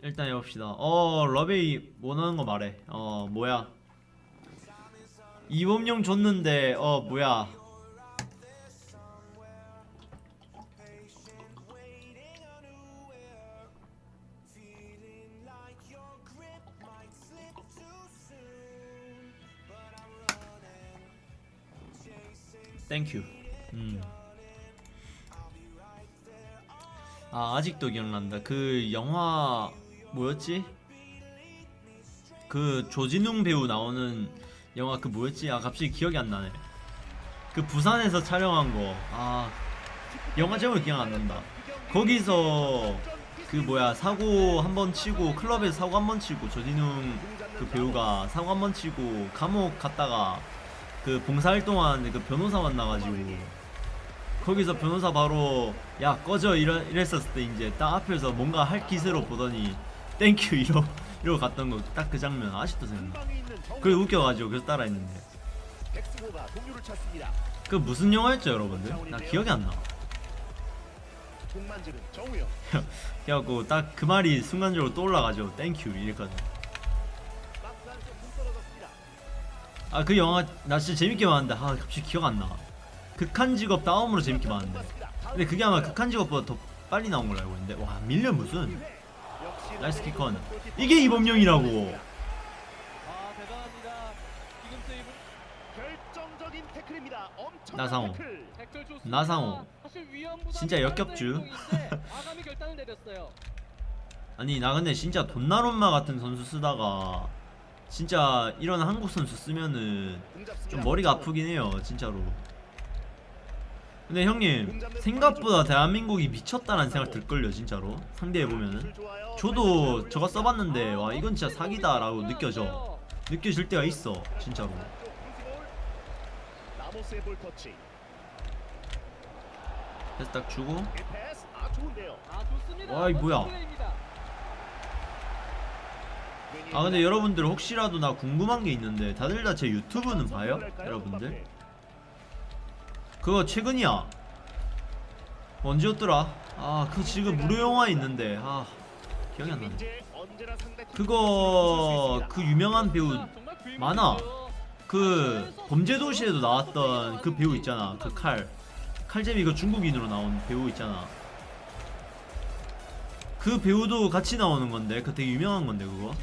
일단 해봅시다. 어 러베이 원하는 거 말해. 어 뭐야? 이범용 줬는데 어 뭐야 땡큐 음. 아 아직도 기억난다 그 영화 뭐였지? 그 조진웅 배우 나오는 영화 그 뭐였지? 아 갑자기 기억이 안 나네 그 부산에서 촬영한 거아 영화 제목이 기억 안 난다 거기서 그 뭐야 사고 한 번 치고 클럽에서 사고 한 번 치고 조진웅 그 배우가 사고 한 번 치고 감옥 갔다가 그 봉사활동 하는데 그 변호사 만나가지고 거기서 변호사 바로 야 꺼져 이러, 이랬었을 때 이제 딱 앞에서 뭔가 할 기세로 보더니 Thank you 이러, 이러고 갔던 거 딱 그 장면 아직도 생각나. 그게 웃겨가지고 그래서 따라했는데. 그 무슨 영화였죠 여러분들? 나 기억이 안나. 그래갖고 딱 그 말이 순간적으로 떠올라가지고 Thank you 이랬거든 아 그 영화 나 진짜 재밌게 봤는데. 아 갑자기 기억 안나. 극한 직업 다음으로 재밌게 봤는데. 근데 그게 아마 극한 직업보다 더 빨리 나온 걸로 알고 있는데. 와 밀려 무슨? 나이스 키컨 이게 이범용이라고. 나상호. 나상호. 진짜 더 역겹쥬. 아니 나 근데 진짜 돈나룸마 같은 선수 쓰다가 진짜 이런 한국 선수 쓰면은. 좀 머리가 아프긴 해요 진짜로 근데 형님 생각보다 대한민국이 미쳤다는 생각 들걸요 진짜로 상대해보면은. 저도 저거 써봤는데 와 이건 진짜 사기다 라고 느껴져 느껴질 때가 있어 진짜로. 그래서 딱 주고 이 패스 아 좋은데요. 아 좋습니다. 와, 이 뭐야. 아 근데 여러분들 혹시라도 나 궁금한 게 있는데 다들 다 제 유튜브는 봐요? 여러분들? 그거 최근이야 언제였더라? 아 그 지금 무료 영화 있는데 아 기억이 안 나네 그거 그 유명한 배우. 많아. 그 범죄도시에도 나왔던 그 배우 있잖아. 그 칼. 칼잼이 그 중국인으로 나온 배우 있잖아. 그 배우도 같이 나오는 건데 그 되게 유명한 건데 그거.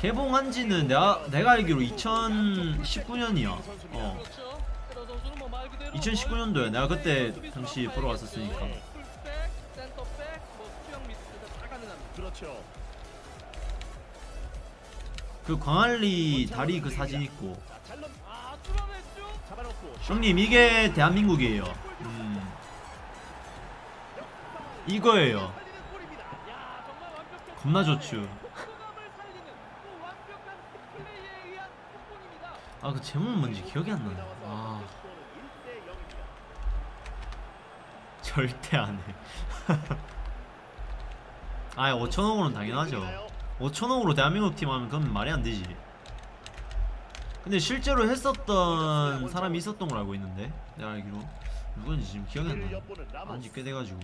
개봉한 지는 내가 내가 알기로 2019년이야. 어. 그렇죠. 테러 선수는 뭐말 그대로 2019년도에 내가 그때 당시 보러 갔었으니까. 그렇죠. 그 광안리 다리 그 사진 있고. 형님 이게 대한민국이에요. 음. 이거예요. 살리는 골입니다. 야, 정말 완벽한 겁나 좋죠. 아 그 제목은 뭔지 기억이 안 나네. 아 절대 안 해. 아 5천억으로는 당연하죠. 5천억으로 대한민국 팀 하면 그건 말이 안 되지. 근데 실제로 했었던 사람이 있었던 걸 알고 있는데 내가 알기로 누군지 지금 기억이 안 나. 안지 꽤 돼가지고.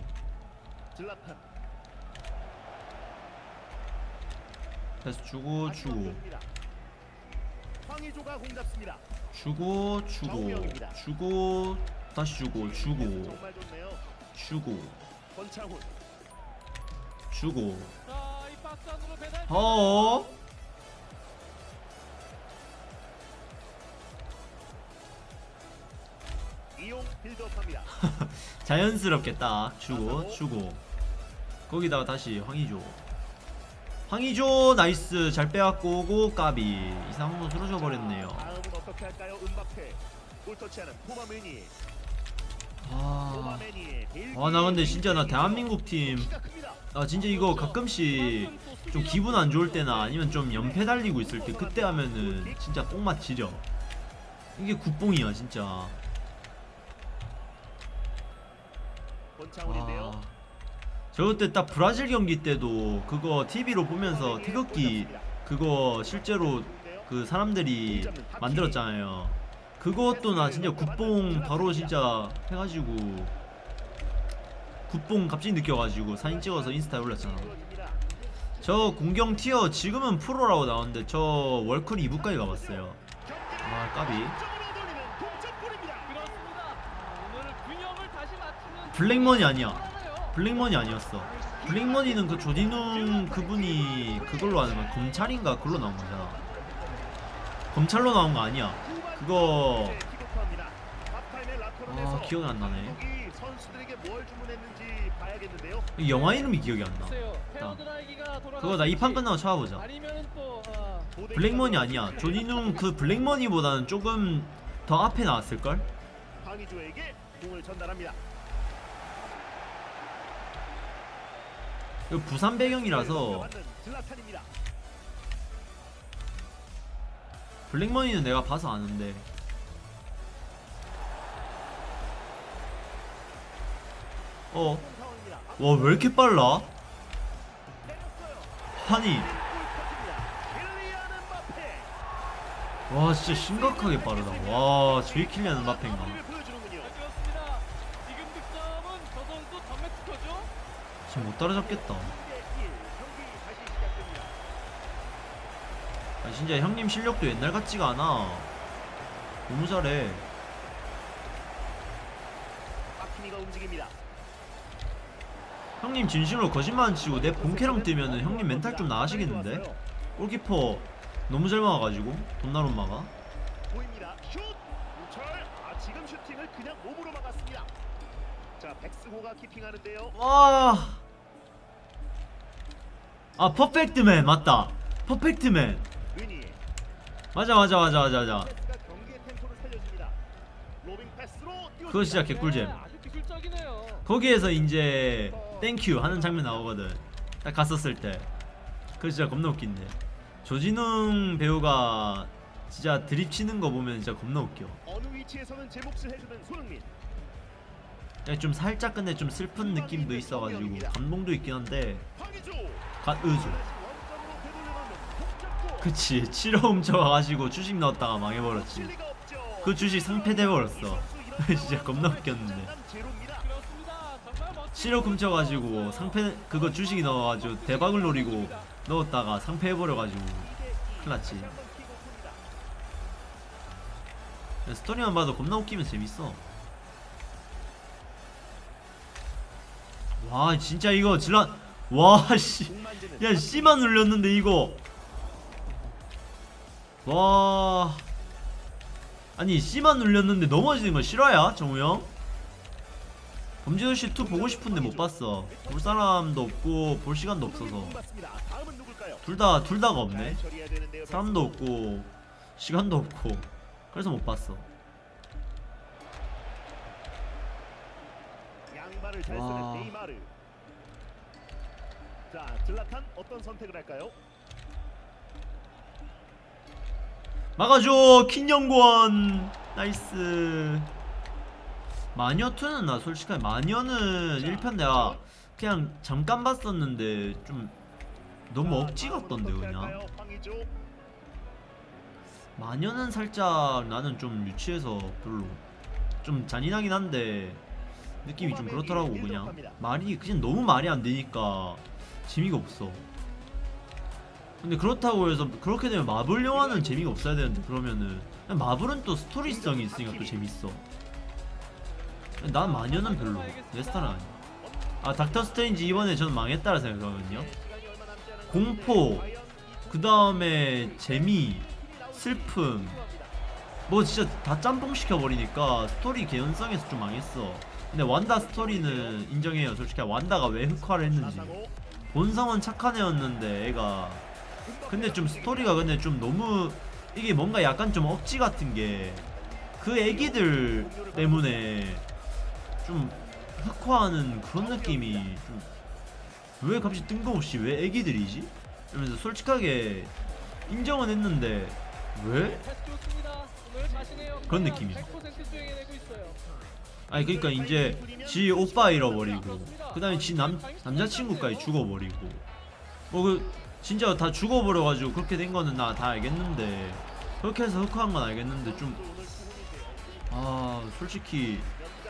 그래서 주고 주고. 황의조가 공 잡습니다. 주고 주고. 주고 다시 주고 주고. 주고. 권창훈. 주고. 어? build-up합니다. 자연스럽게 딱 주고 주고. 거기다가 다시 황의조 황의조 나이스. 잘 빼갖고 오고 까비. 이상한 거 쓰러져 버렸네요. 아, 아, 나 근데 진짜 나 대한민국 팀. 키가 큽니다. 아 진짜 이거 가끔씩 좀 기분 안 좋을 때나 아니면 좀 연패 달리고 있을 때 그때 하면은 진짜 뽕맛 지려 이게 굿뽕이야 진짜. 아, 저 그때 딱 브라질 경기 때도 그거 TV로 보면서 태극기 그거 실제로 그 사람들이 만들었잖아요. 그것도 나 진짜 굿뽕 바로 진짜 해가지고 굿뽕 갑자기 느껴가지고 사진 찍어서 인스타에 올렸잖아. 저 공경 티어 지금은 프로라고 나오는데 저 월클 2부까지 가봤어요. 아 까비. 블랙머니 아니야. 블랙머니 아니었어. 블랙머니는 그 조디눈 그분이 그걸로 하는 거야. 검찰인가 그걸로 나온 거잖아. 검찰로 나온 거 아니야. 그거 아 기억이 안 나네. 영화 이름이 기억이 안 나. 글쎄요, 페어드라이기가 그거 나 이 판 끝나고 찾아보자. 블랙머니 아니야. 조디눈 그 블랙머니보다는 조금 더 앞에 나왔을 걸? 황의조에게 공을 전달합니다. 부산 배경이라서. 블랙머니는 내가 봐서 아는데. 어. 와 왜 이렇게 빨라? 아니. 와 진짜 심각하게 빠르다 와 저기 킬리안 음바페인가 지금 못 따라잡겠다 1대 1. 경기 다시 시작됩니다. 아 진짜 형님 실력도 옛날 같지가 않아 너무 잘해. 형님 진심으로 거짓말 안 치고 내 본캐랑 뜨면은 형님 멘탈 좀 나가시겠는데? 골키퍼 너무 잘 막아가지고 돈나룸마가 보입니다. 슛! 우철! 아, 지금 슈팅을 그냥 몸으로 막았습니다. 자, 백승호가 keeping하는데요. 와. 아 퍼펙트맨 맞다. 퍼펙트맨. 맞아 맞아 맞아 맞아 맞아. 그거 진짜 개꿀잼. 네, 기술적이네요. 거기에서 이제 Thank you 하는 장면 나오거든. 딱 갔었을 때. 그거 진짜 겁나 웃긴데. 조진웅 배우가 진짜 드립 치는 거 보면 진짜 겁나 웃겨. 좀 살짝 근데 좀 슬픈 느낌도 있어가지고 감동도 있긴 한데. 되돌려놓는 복잡고 그치 7호 훔쳐가가지고 주식 넣었다가 망해버렸지. 그 주식 상패돼버렸어. 진짜 겁나 웃겼는데. 실업 훔쳐가지고 상패 그거 주식이 넣어가지고 대박을 노리고 넣었다가 상패해버려가지고 큰일 났지. 한번 키고 큽니다. 스토리만 봐도 겁나 웃기면 재밌어. 와 진짜 이거 질란 와씨 야 C만 눌렸는데 이거 와 아니 C만 눌렸는데 넘어지는 거 실화야 정우 형? 범죄도 씨2 보고 싶은데 못 봤어 볼 사람도 없고 볼 시간도 없어서 맞습니다. 다음은 누굴까요? 둘다 둘 다가 없네. 사람도 없고 시간도 없고 그래서 못 봤어 와. 자, 즐라탄 어떤 선택을 할까요? 막아줘 킹영권 nice. 마녀2는 나 솔직하게 마녀는 1편 내가 그냥 잠깐 봤었는데 좀 너무 억지 같던데 그냥. 마녀는 살짝 나는 좀 유치해서 별로 좀 잔인하긴 한데 느낌이 좀 그렇더라고 그냥. 말이 그냥 너무 말이 안 되니까 재미가 없어. 근데 그렇다고 해서 그렇게 되면 마블 영화는 재미가 없어야 되는데 그러면은 마블은 또 스토리성이 있으니까 또 재밌어. 난 마녀는 별로 내 스타일은 아니야. 아 닥터 스트레인지 이번에 저는 망했다라 생각하거든요. 공포 그 다음에 재미 슬픔. 뭐 진짜 다 짬뽕 시켜버리니까 스토리 개연성에서 좀 망했어. 근데 완다 스토리는 인정해요. 솔직히 완다가 왜 흑화를 했는지. 본성은 착한 애였는데 애가 근데 좀 스토리가 근데 좀 너무 이게 뭔가 약간 좀 억지 같은 게 그 애기들 때문에 좀 흑화하는 그런 느낌이 좀 왜 갑자기 뜬금없이 왜 애기들이지? 이러면서 솔직하게 인정은 했는데 왜? 그런 느낌이야. 100% 수행해내고 있어요. 아니 그러니까 이제 지 오빠 잃어버리고 그 다음에 지 남, 남자친구까지 죽어버리고 뭐 그 진짜 다 죽어버려가지고 그렇게 된 거는 나 다 알겠는데 그렇게 해서 흑화한 건 알겠는데 좀 아 솔직히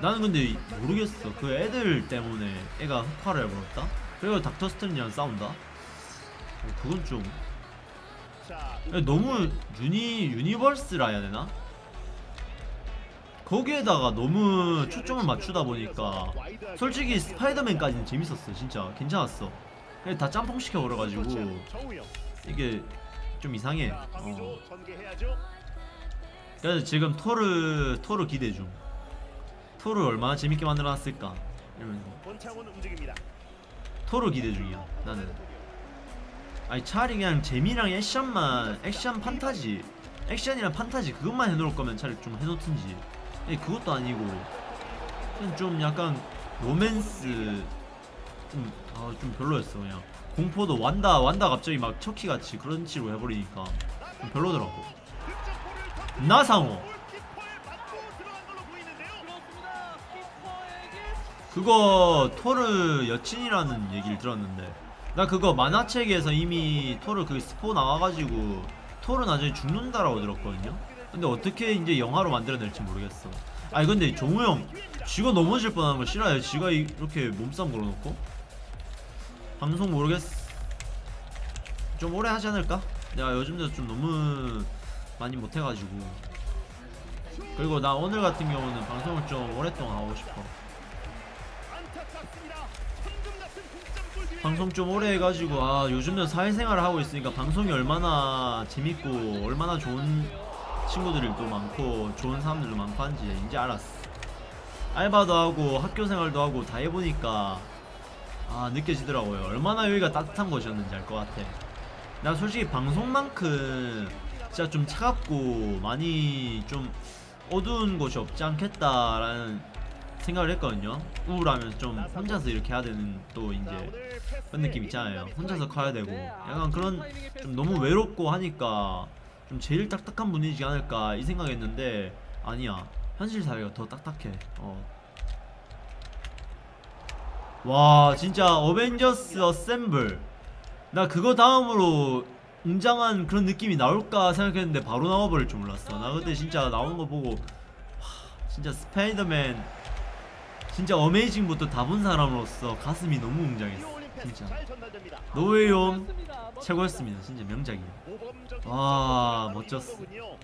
나는 근데 모르겠어 그 애들 때문에 애가 흑화를 해버렸다? 그리고 닥터 스트레인지랑 싸운다? 어, 그건 좀 너무 유니 universe라 해야 되나? 거기에다가 너무 초점을 맞추다 보니까 솔직히 스파이더맨까지는 재밌었어 진짜 괜찮았어 근데 다 짬뽕 시켜 버려가지고 정우영. 이게 좀 이상해 어. 그래서 지금 토르 토르 기대 중 토르 얼마나 재밌게 만들어놨을까. 토르 기대 중이야 나는 아니 차라리 그냥 재미랑 액션만 액션 판타지 액션이랑 판타지 그것만 해놓을 거면 차라리 좀 해놓든지 아니 그것도 아니고 좀 약간 로맨스 좀, 아, 좀 별로였어 그냥. 공포도 완다 완다 갑자기 막 척키 같이 그런 식으로 해버리니까 좀 별로더라고. 나상호. 그거 토르 여친이라는 얘기를 들었는데 나 그거 만화책에서 이미 토르 그 스포 나와가지고 토르 나중에 죽는다라고 들었거든요 근데 어떻게 이제 영화로 만들어낼지 모르겠어 아니 근데 종우 형 쥐가 넘어질 뻔한 거 싫어요 이- 이렇게 몸싸움 걸어놓고 방송 모르겠어 좀 오래 하지 않을까? 내가 요즘 들어 좀 너무 많이 못해가지고 그리고 나 오늘 같은 경우는 방송을 좀 오랫동안 하고 싶어. 방송 좀 오래 해가지고 아 요즘은 사회생활을 하고 있으니까 방송이 얼마나 재밌고 얼마나 좋은 친구들도 많고 좋은 사람들도 많고 한지 이제 알았어 알바도 하고 학교 생활도 하고 다 해보니까 아 느껴지더라고요 얼마나 여기가 따뜻한 곳이었는지 알 것 같아 나 솔직히 방송만큼 진짜 좀 차갑고 많이 좀 어두운 곳이 없지 않겠다라는 생각을 했거든요 우울하면서 좀 혼자서 이렇게 해야 되는 또 자, 이제 그런 느낌 있잖아요. 혼자서 커야 되고 네, 약간 그런 좀. 너무 외롭고 하니까 좀 제일 딱딱한 분이지 않을까 이 생각했는데 아니야. 현실 사회가 더 딱딱해. 어. 와 진짜 어벤져스 어셈블 나 그거 다음으로 웅장한 그런 느낌이 나올까 생각했는데 바로 나와버릴 줄 몰랐어. 나 그때 진짜 나온 거 보고 와 진짜 스파이더맨 진짜 어메이징부터 다 본 사람으로서 가슴이 너무 웅장했어 진짜. 노웨이홈 최고였습니다. 진짜 명작이에요. 와, 선수가 멋졌어. 계속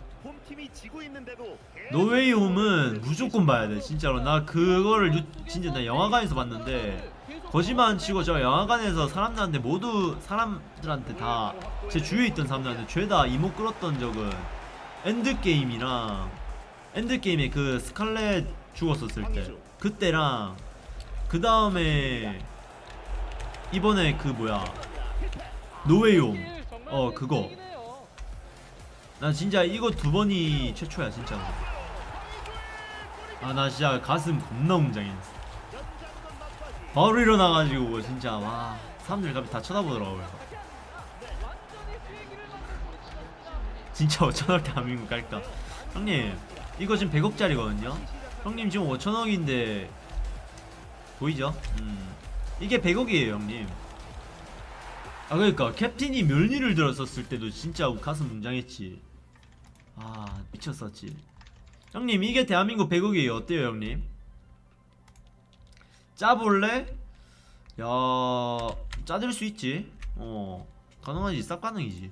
노웨이 홈은 무조건 봐야 돼 진짜로. 나 그거를 유, 진짜 나 영화관에서 봤는데 거짓말 안 치고 저 영화관에서 사람들한테 모두 사람들한테 다 제 주위에 있던 사람들한테 죄다 이목 끌었던 적은 엔드게임이랑 엔드게임에 그 스칼렛 죽었었을 때. 그때랑 그 다음에 이번에 그 뭐야 노웨이홈. 어 그거. 나 진짜 이거 두 번이 최초야 진짜로 아 나 진짜 가슴 겁나 웅장했어. 바로 일어나가지고 진짜 와 사람들 갑자기 다 쳐다보더라고요 진짜 5천원 대한민국 갈까. 형님 이거 지금 100억짜리거든요? 형님 지금 5천억인데 보이죠? 음. 이게 100억이에요 형님 아 그러니까 캡틴이 멸니를 들었었을 때도 진짜 가슴 웅장했지. 아 미쳤었지. 형님 이게 대한민국 100억이에요. 어때요 형님? 짜볼래? 야 짜들 수 있지. 어 가능하지. 싹 가능이지